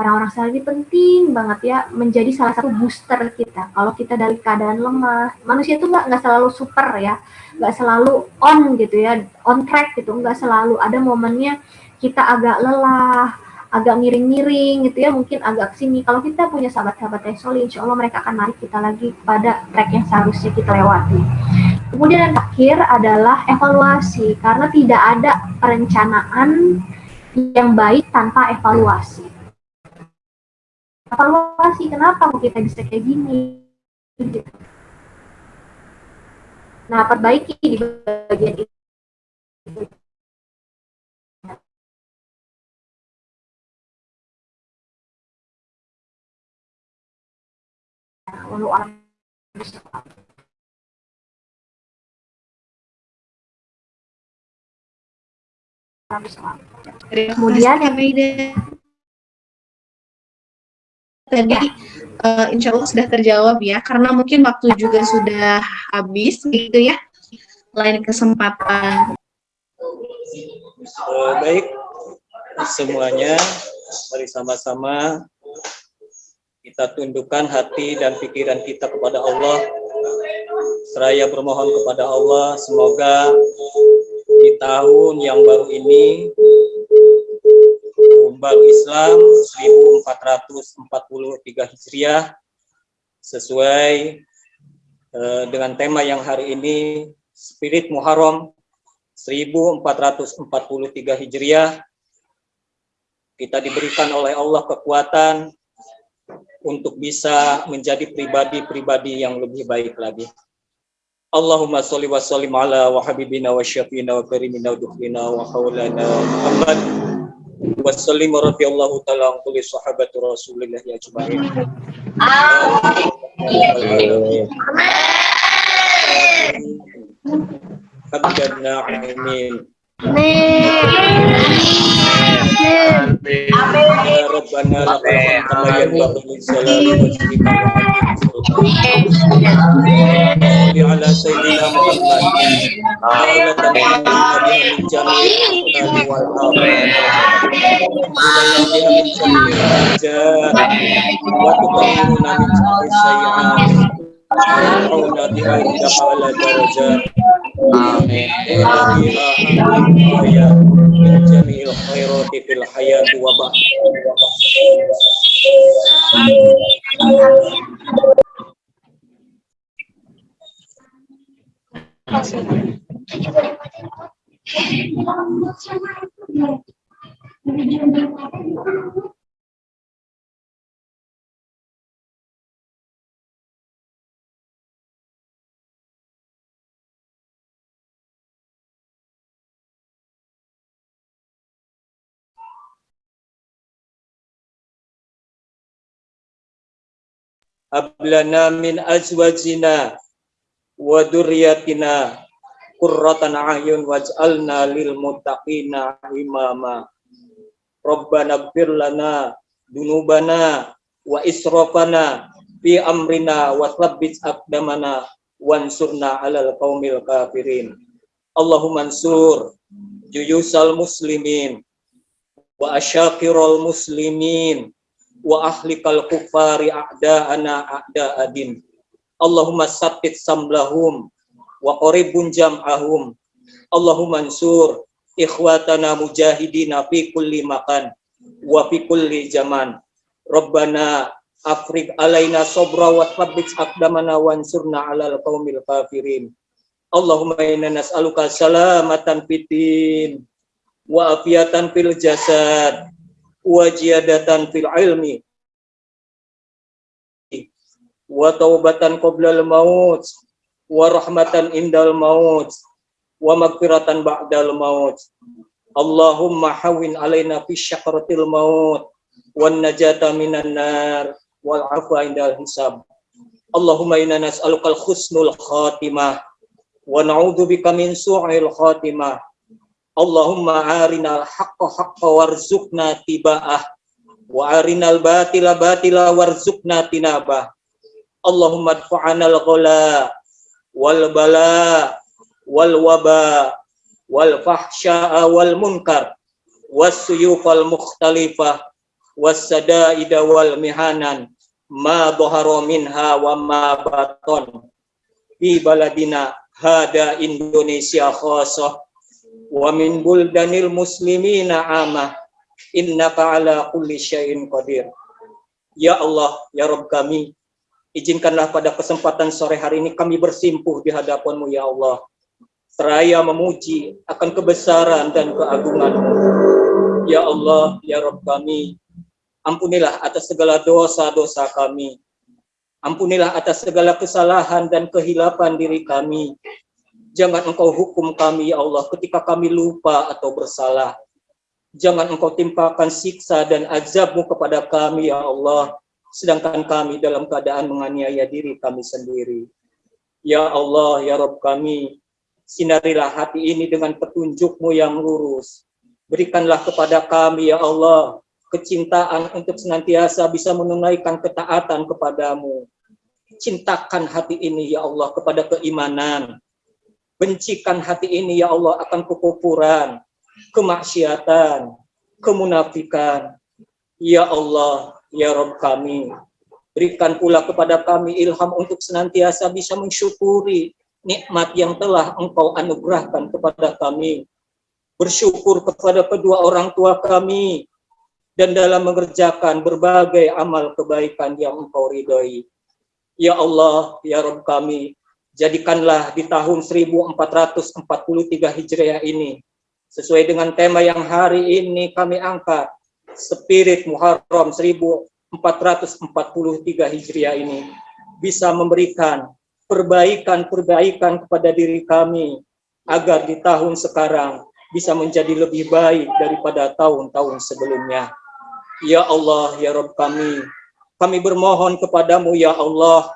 Orang-orang solid penting banget ya menjadi salah satu booster kita. Kalau kita dari keadaan lemah, manusia itu nggak selalu super ya, nggak selalu on gitu ya, on track gitu, nggak selalu. Ada momennya kita agak lelah, agak miring-miring gitu ya mungkin agak sini kalau kita punya sahabat-sahabat yang solid insya Allah mereka akan narik kita lagi pada track yang seharusnya kita lewati kemudian yang terakhir adalah evaluasi karena tidak ada perencanaan yang baik tanpa evaluasi evaluasi kenapa kita bisa kayak gini? Gitu. nah perbaiki di bagian itu. Kemudian yang tadi uh, insya Allah sudah terjawab ya, karena mungkin waktu juga sudah habis gitu ya, lain kesempatan. Uh, baik, semuanya, mari sama-sama kita tundukkan hati dan pikiran kita kepada Allah. Seraya bermohon kepada Allah, semoga di tahun yang baru ini, baru Islam 1443 Hijriah, sesuai uh, dengan tema yang hari ini, Spirit Muharram 1443 Hijriah, kita diberikan oleh Allah kekuatan untuk bisa menjadi pribadi-pribadi yang lebih baik lagi. Allahumma salli wa sallim ala wa habibina wa syafiina wa karimina wa dukhina wa haulana Muhammad wa sallim radhiyallahu ta'ala an kulli sahabati Rasulillah ya ajma'in. Amin. Amin. Amin. Ya Rabbana lakal hamd kama yanbaghi li jalali ala sayyidina Muhammad ala tanfa'na biha min jami'il ahli wal min jami'il hajat wa tuqarribuna min jami'is sayyi'at wa indaka ala darajat Amin. Amin. Ablana min azwajina wa durriyatina qurratan a'yun waj'alna lil muttaqina imama. Rabbana ighfir lana dunubana wa israfana fi amrina wa thabbit aqdamana wansurna 'alal qaumil kafirin. Allahumma ansur juyusal muslimin wa asyakiral muslimin wa ahlikal kufari a'da'ana a'da'adin. Allahumma sabbit samlahum wa qaribun jam'ahum. Allahumma ansur ikhwatana mujahidina fi kulli makan wa fi kulli zaman. Rabbana afrik alaina sobra wa thabbit aqdamana wansurna alal qaumil kafirin. Allahumma inna nas'aluka salamatan fitin wa afiatan fil jasad wa jiyadatan fil ilmi wa taubatan qoblal maut wa rahmatan indal maut wa magfiratan ba'dal maut. Allahumma hawin alaina fi syakratil maut wan najata minan nar wal afwa indal hisab. Allahumma inna nas'aluka al-husnul khatimah wa na'udzu bika min su'il khatimah. Allahumma arinal haqqa haqqa warzuqna tiba'ah wa arinal batila batila warzuqna tinabah. Allahumma adfa'anal ghala wal bala wal waba wal fahsya'a wal munkar was suyufal mukhtalifah was sadaida wal mihanan ma dhahara minha wa ma baton fi baladina hada Indonesia khasah wa min buldanil muslimina amah innaka ala kulli syai'in qadir ya Allah ya Rabb kami izinkanlah pada kesempatan sore hari ini kami bersimpuh di hadapanmu ya Allah seraya memuji akan kebesaran dan keagungan-Mu. Ya Allah, ya Rabb kami, ampunilah atas segala dosa-dosa kami. Ampunilah atas segala kesalahan dan kehilapan diri kami. Jangan engkau hukum kami, ya Allah, ketika kami lupa atau bersalah. Jangan engkau timpakan siksa dan azabmu kepada kami, ya Allah, sedangkan kami dalam keadaan menganiaya diri kami sendiri. Ya Allah, ya Rabb kami, Sinarilah hati ini dengan petunjukmu yang lurus. Berikanlah kepada kami, ya Allah, kecintaan untuk senantiasa bisa menunaikan ketaatan kepadamu. Cintakan hati ini, ya Allah, kepada keimanan. Bencikan hati ini, ya Allah, akan kekufuran, kemaksiatan, kemunafikan. Ya Allah, ya Rob kami, berikan pula kepada kami ilham untuk senantiasa bisa mensyukuri nikmat yang telah engkau anugerahkan kepada kami. Bersyukur kepada kedua orang tua kami dan dalam mengerjakan berbagai amal kebaikan yang engkau ridhoi. Ya Allah, ya Rabb kami, jadikanlah di tahun 1443 Hijriah ini sesuai dengan tema yang hari ini kami angkat, Spirit Muharram 1443 Hijriah ini bisa memberikan perbaikan-perbaikan kepada diri kami agar di tahun sekarang bisa menjadi lebih baik daripada tahun-tahun sebelumnya. Ya Allah, ya Rabb kami, kami bermohon kepadamu ya Allah,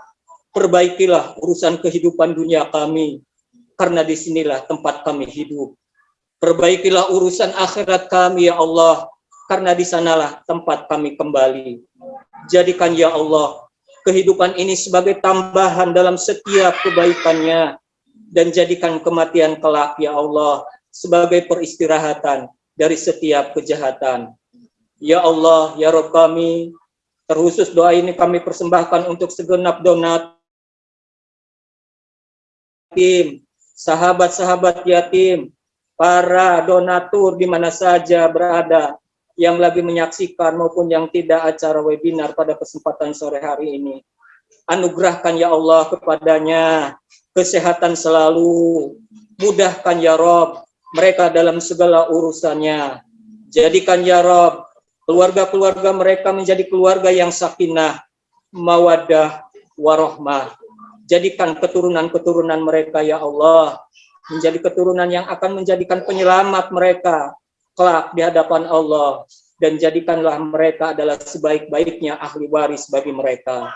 perbaikilah urusan kehidupan dunia kami, karena di sinilah tempat kami hidup. Perbaikilah urusan akhirat kami ya Allah, karena di sanalah tempat kami kembali. Jadikan ya Allah kehidupan ini sebagai tambahan dalam setiap kebaikannya dan jadikan kematian kelak ya Allah sebagai peristirahatan dari setiap kejahatan. Ya Allah, ya Rob kami, terkhusus doa ini kami persembahkan untuk segenap donat yatim, sahabat-sahabat yatim, para donatur di mana saja berada, yang lagi menyaksikan maupun yang tidak acara webinar pada kesempatan sore hari ini. Anugerahkan ya Allah kepadanya kesehatan selalu, mudahkan ya Rob mereka dalam segala urusannya. Jadikan ya Rob keluarga-keluarga mereka menjadi keluarga yang sakinah, mawadah, warohmah. Jadikan keturunan-keturunan mereka ya Allah menjadi keturunan yang akan menjadikan penyelamat mereka kelak di hadapan Allah dan jadikanlah mereka adalah sebaik-baiknya ahli waris bagi mereka.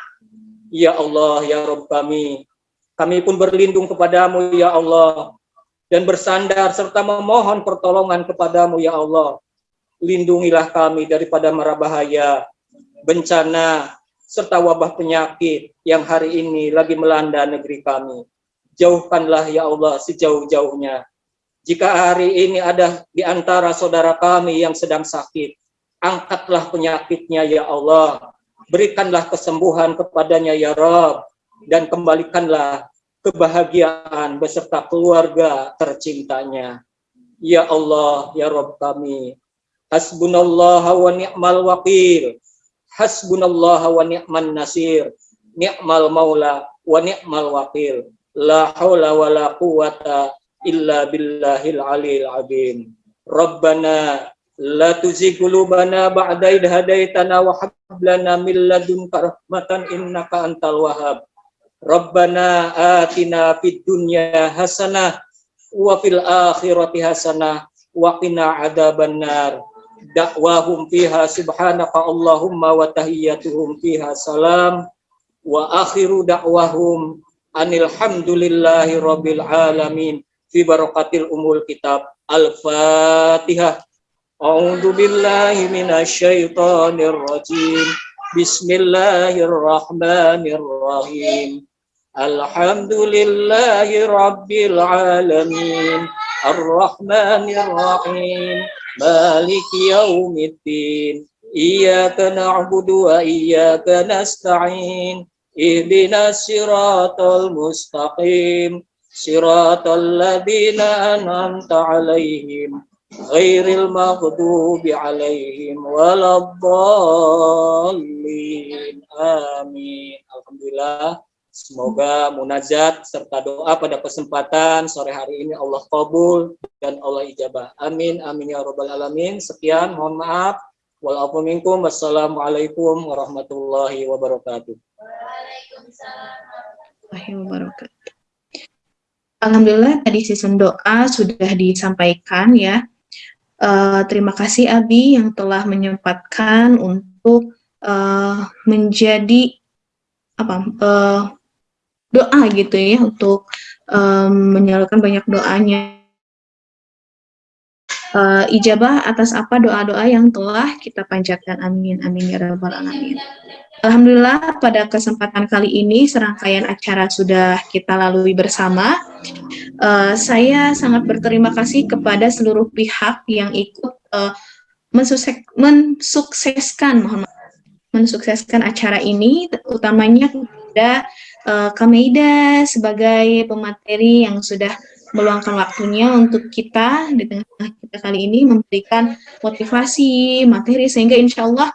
Ya Allah, ya Rabb kami, kami pun berlindung kepadamu ya Allah, dan bersandar serta memohon pertolongan kepadamu ya Allah. Lindungilah kami daripada mara bahaya, bencana, serta wabah penyakit yang hari ini lagi melanda negeri kami. Jauhkanlah ya Allah sejauh-jauhnya. Jika hari ini ada di antara saudara kami yang sedang sakit, angkatlah penyakitnya ya Allah. Berikanlah kesembuhan kepadanya ya Rabb. Dan kembalikanlah kebahagiaan beserta keluarga tercintanya. Ya Allah, ya Rabb kami. Hasbunallah wa ni'mal wakil. Hasbunallah wa ni'man nasir. Ni'mal maula wa ni'mal wakil. La hawla wa la quwata illa billahil alil azim. Rabbana la tuzigh qulubana ba'da idh hadaitana wa hab lana min ladunka rahmatan innaka antal wahhab. Rabbana atina fid dunya hasanah wa fil akhirati hasanah wa qina adzabannar. Da'wahum fiha subhanaka Allahumma wa tahiyyatuhum fiha salam. Wa akhiru da'wahum anil hamdulillahi rabbil alamin. Fi barakatil umul kitab al-fatihah. A'udzu billahi minasyaitonir rajim. Bismillahirrahmanirrahim. Alhamdulillahi rabbil alamin. Ar-Rahmanir-Rahim Maliki yaumiddin. Iyyaka na'budu wa iyyaka nasta'in. Ihdinas siratal mustaqim. Siratal ladzina an'amta 'alaihim. Ghairil maghdubi 'alaihim waladdallin. Amin. Alhamdulillah Semoga munajat serta doa pada kesempatan sore hari ini Allah kabul dan Allah ijabah. Amin, amin ya robbal alamin. Sekian, mohon maaf. Waalaikumsalam. Wassalamualaikum warahmatullahi wabarakatuh. wabarakatuh. Alhamdulillah tadi season doa sudah disampaikan ya. Uh, terima kasih Abi yang telah menyempatkan untuk uh, menjadi apa uh, doa gitu ya untuk um, menyalurkan banyak doanya. Uh, ijabah atas apa doa-doa yang telah kita panjatkan. Amin amin ya rabbal alamin. Alhamdulillah pada kesempatan kali ini serangkaian acara sudah kita lalui bersama. Uh, saya sangat berterima kasih kepada seluruh pihak yang ikut uh, mensukses, mensukseskan mohon mensukseskan acara ini, utamanya kepada uh, Kameida sebagai pemateri yang sudah meluangkan waktunya untuk kita di tengah kita kali ini memberikan motivasi materi sehingga insya Allah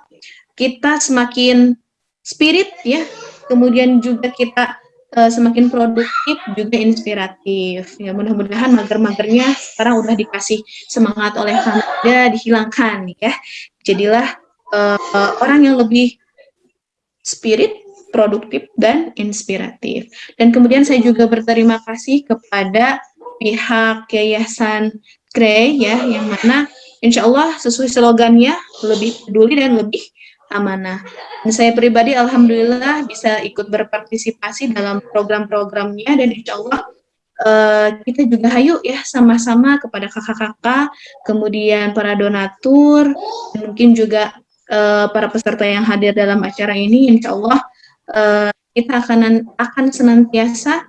kita semakin spirit ya, kemudian juga kita uh, semakin produktif juga inspiratif. Ya mudah-mudahan mager-magernya sekarang udah dikasih semangat oleh Hamida dihilangkan ya. Jadilah uh, uh, orang yang lebih spirit, produktif dan inspiratif. Dan kemudian saya juga berterima kasih kepada pihak Yayasan Grey ya yang mana insya Allah sesuai slogannya lebih peduli dan lebih amanah. Dan saya pribadi alhamdulillah bisa ikut berpartisipasi dalam program-programnya dan insya Allah uh, kita juga hayu ya sama-sama kepada kakak-kakak, kemudian para donatur, mungkin juga uh, para peserta yang hadir dalam acara ini, insya Allah uh, kita akan akan senantiasa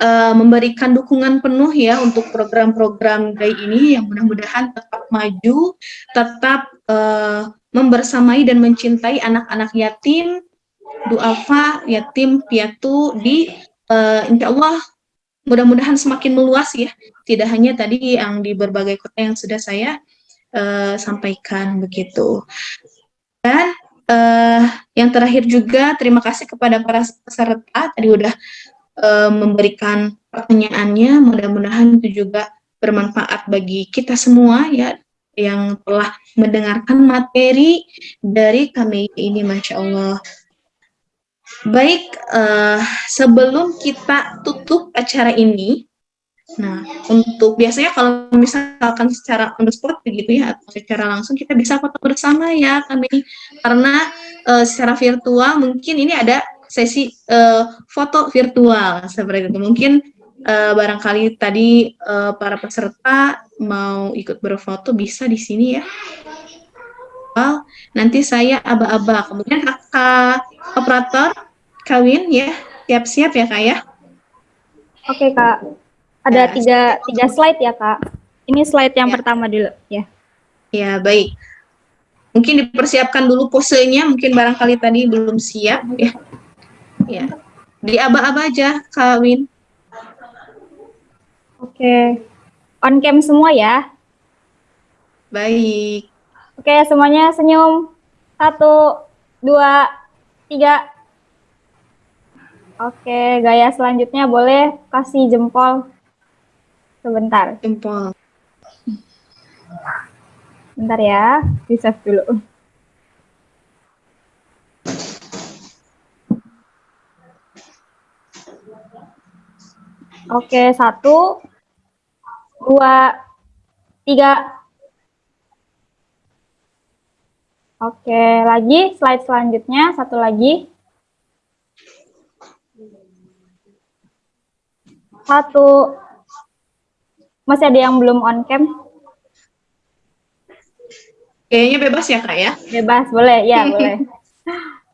uh, memberikan dukungan penuh ya untuk program-program GAI ini yang mudah-mudahan tetap maju, tetap uh, membersamai dan mencintai anak-anak yatim, duafa, yatim, piatu di uh, insya Allah mudah-mudahan semakin meluas ya, tidak hanya tadi yang di berbagai kota yang sudah saya uh, sampaikan begitu. Dan uh, yang terakhir juga terima kasih kepada para peserta tadi udah uh, memberikan pertanyaannya, mudah-mudahan itu juga bermanfaat bagi kita semua ya yang telah mendengarkan materi dari kami ini, Masya Allah. Baik, uh, sebelum kita tutup acara ini, nah untuk biasanya kalau misalkan secara on the spot begitu ya, atau secara langsung kita bisa foto bersama ya kami, karena uh, secara virtual mungkin ini ada sesi uh, foto virtual seperti itu. Mungkin uh, barangkali tadi uh, para peserta mau ikut berfoto bisa di sini ya. Nanti saya aba-aba. Kemudian kakak operator kawin ya, siap-siap ya kak ya. Oke kak, ada ya, tiga tiga slide ya kak. Ini slide yang ya. pertama dulu ya. Ya baik. Mungkin dipersiapkan dulu posenya, mungkin barangkali tadi belum siap ya. Ya, di aba-aba aja kawin. Oke, on cam semua ya. Baik. Oke, semuanya senyum. Satu, dua, tiga. Oke, gaya selanjutnya boleh kasih jempol. Sebentar. Jempol. Bentar ya, di save dulu. Oke, satu, dua, tiga. Oke, lagi slide selanjutnya, satu lagi. Satu. Masih ada yang belum on cam? Kayaknya bebas ya, Kak ya? Bebas, boleh. Ya, boleh.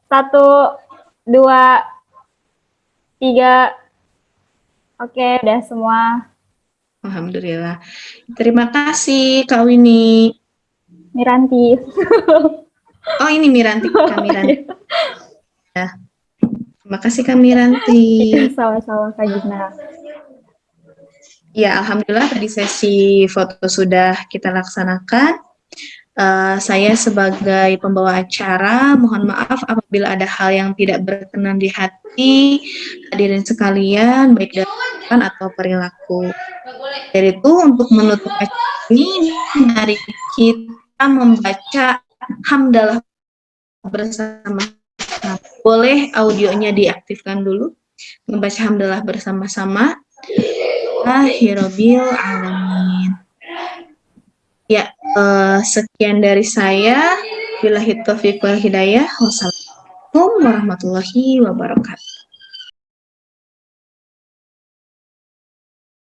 Satu, dua, tiga, Oke, udah semua. Alhamdulillah. Terima kasih Kak Winnie. Miranti. oh, ini Miranti, Kak Miranti. ya. Terima kasih Kak Miranti. Sama-sama Kak Gina. Ya, Alhamdulillah tadi sesi foto sudah kita laksanakan. Uh, saya sebagai pembawa acara mohon maaf apabila ada hal yang tidak berkenan di hati hadirin sekalian baik dari atau perilaku. Dari itu untuk menutup acara ini mari kita membaca hamdalah bersama. sama boleh audionya diaktifkan dulu. Membaca hamdalah bersama-sama. Akhirabil alamin. Ya, uh, sekian dari saya. Bila taufiq wal hidayah. Wassalamualaikum warahmatullahi wabarakatuh.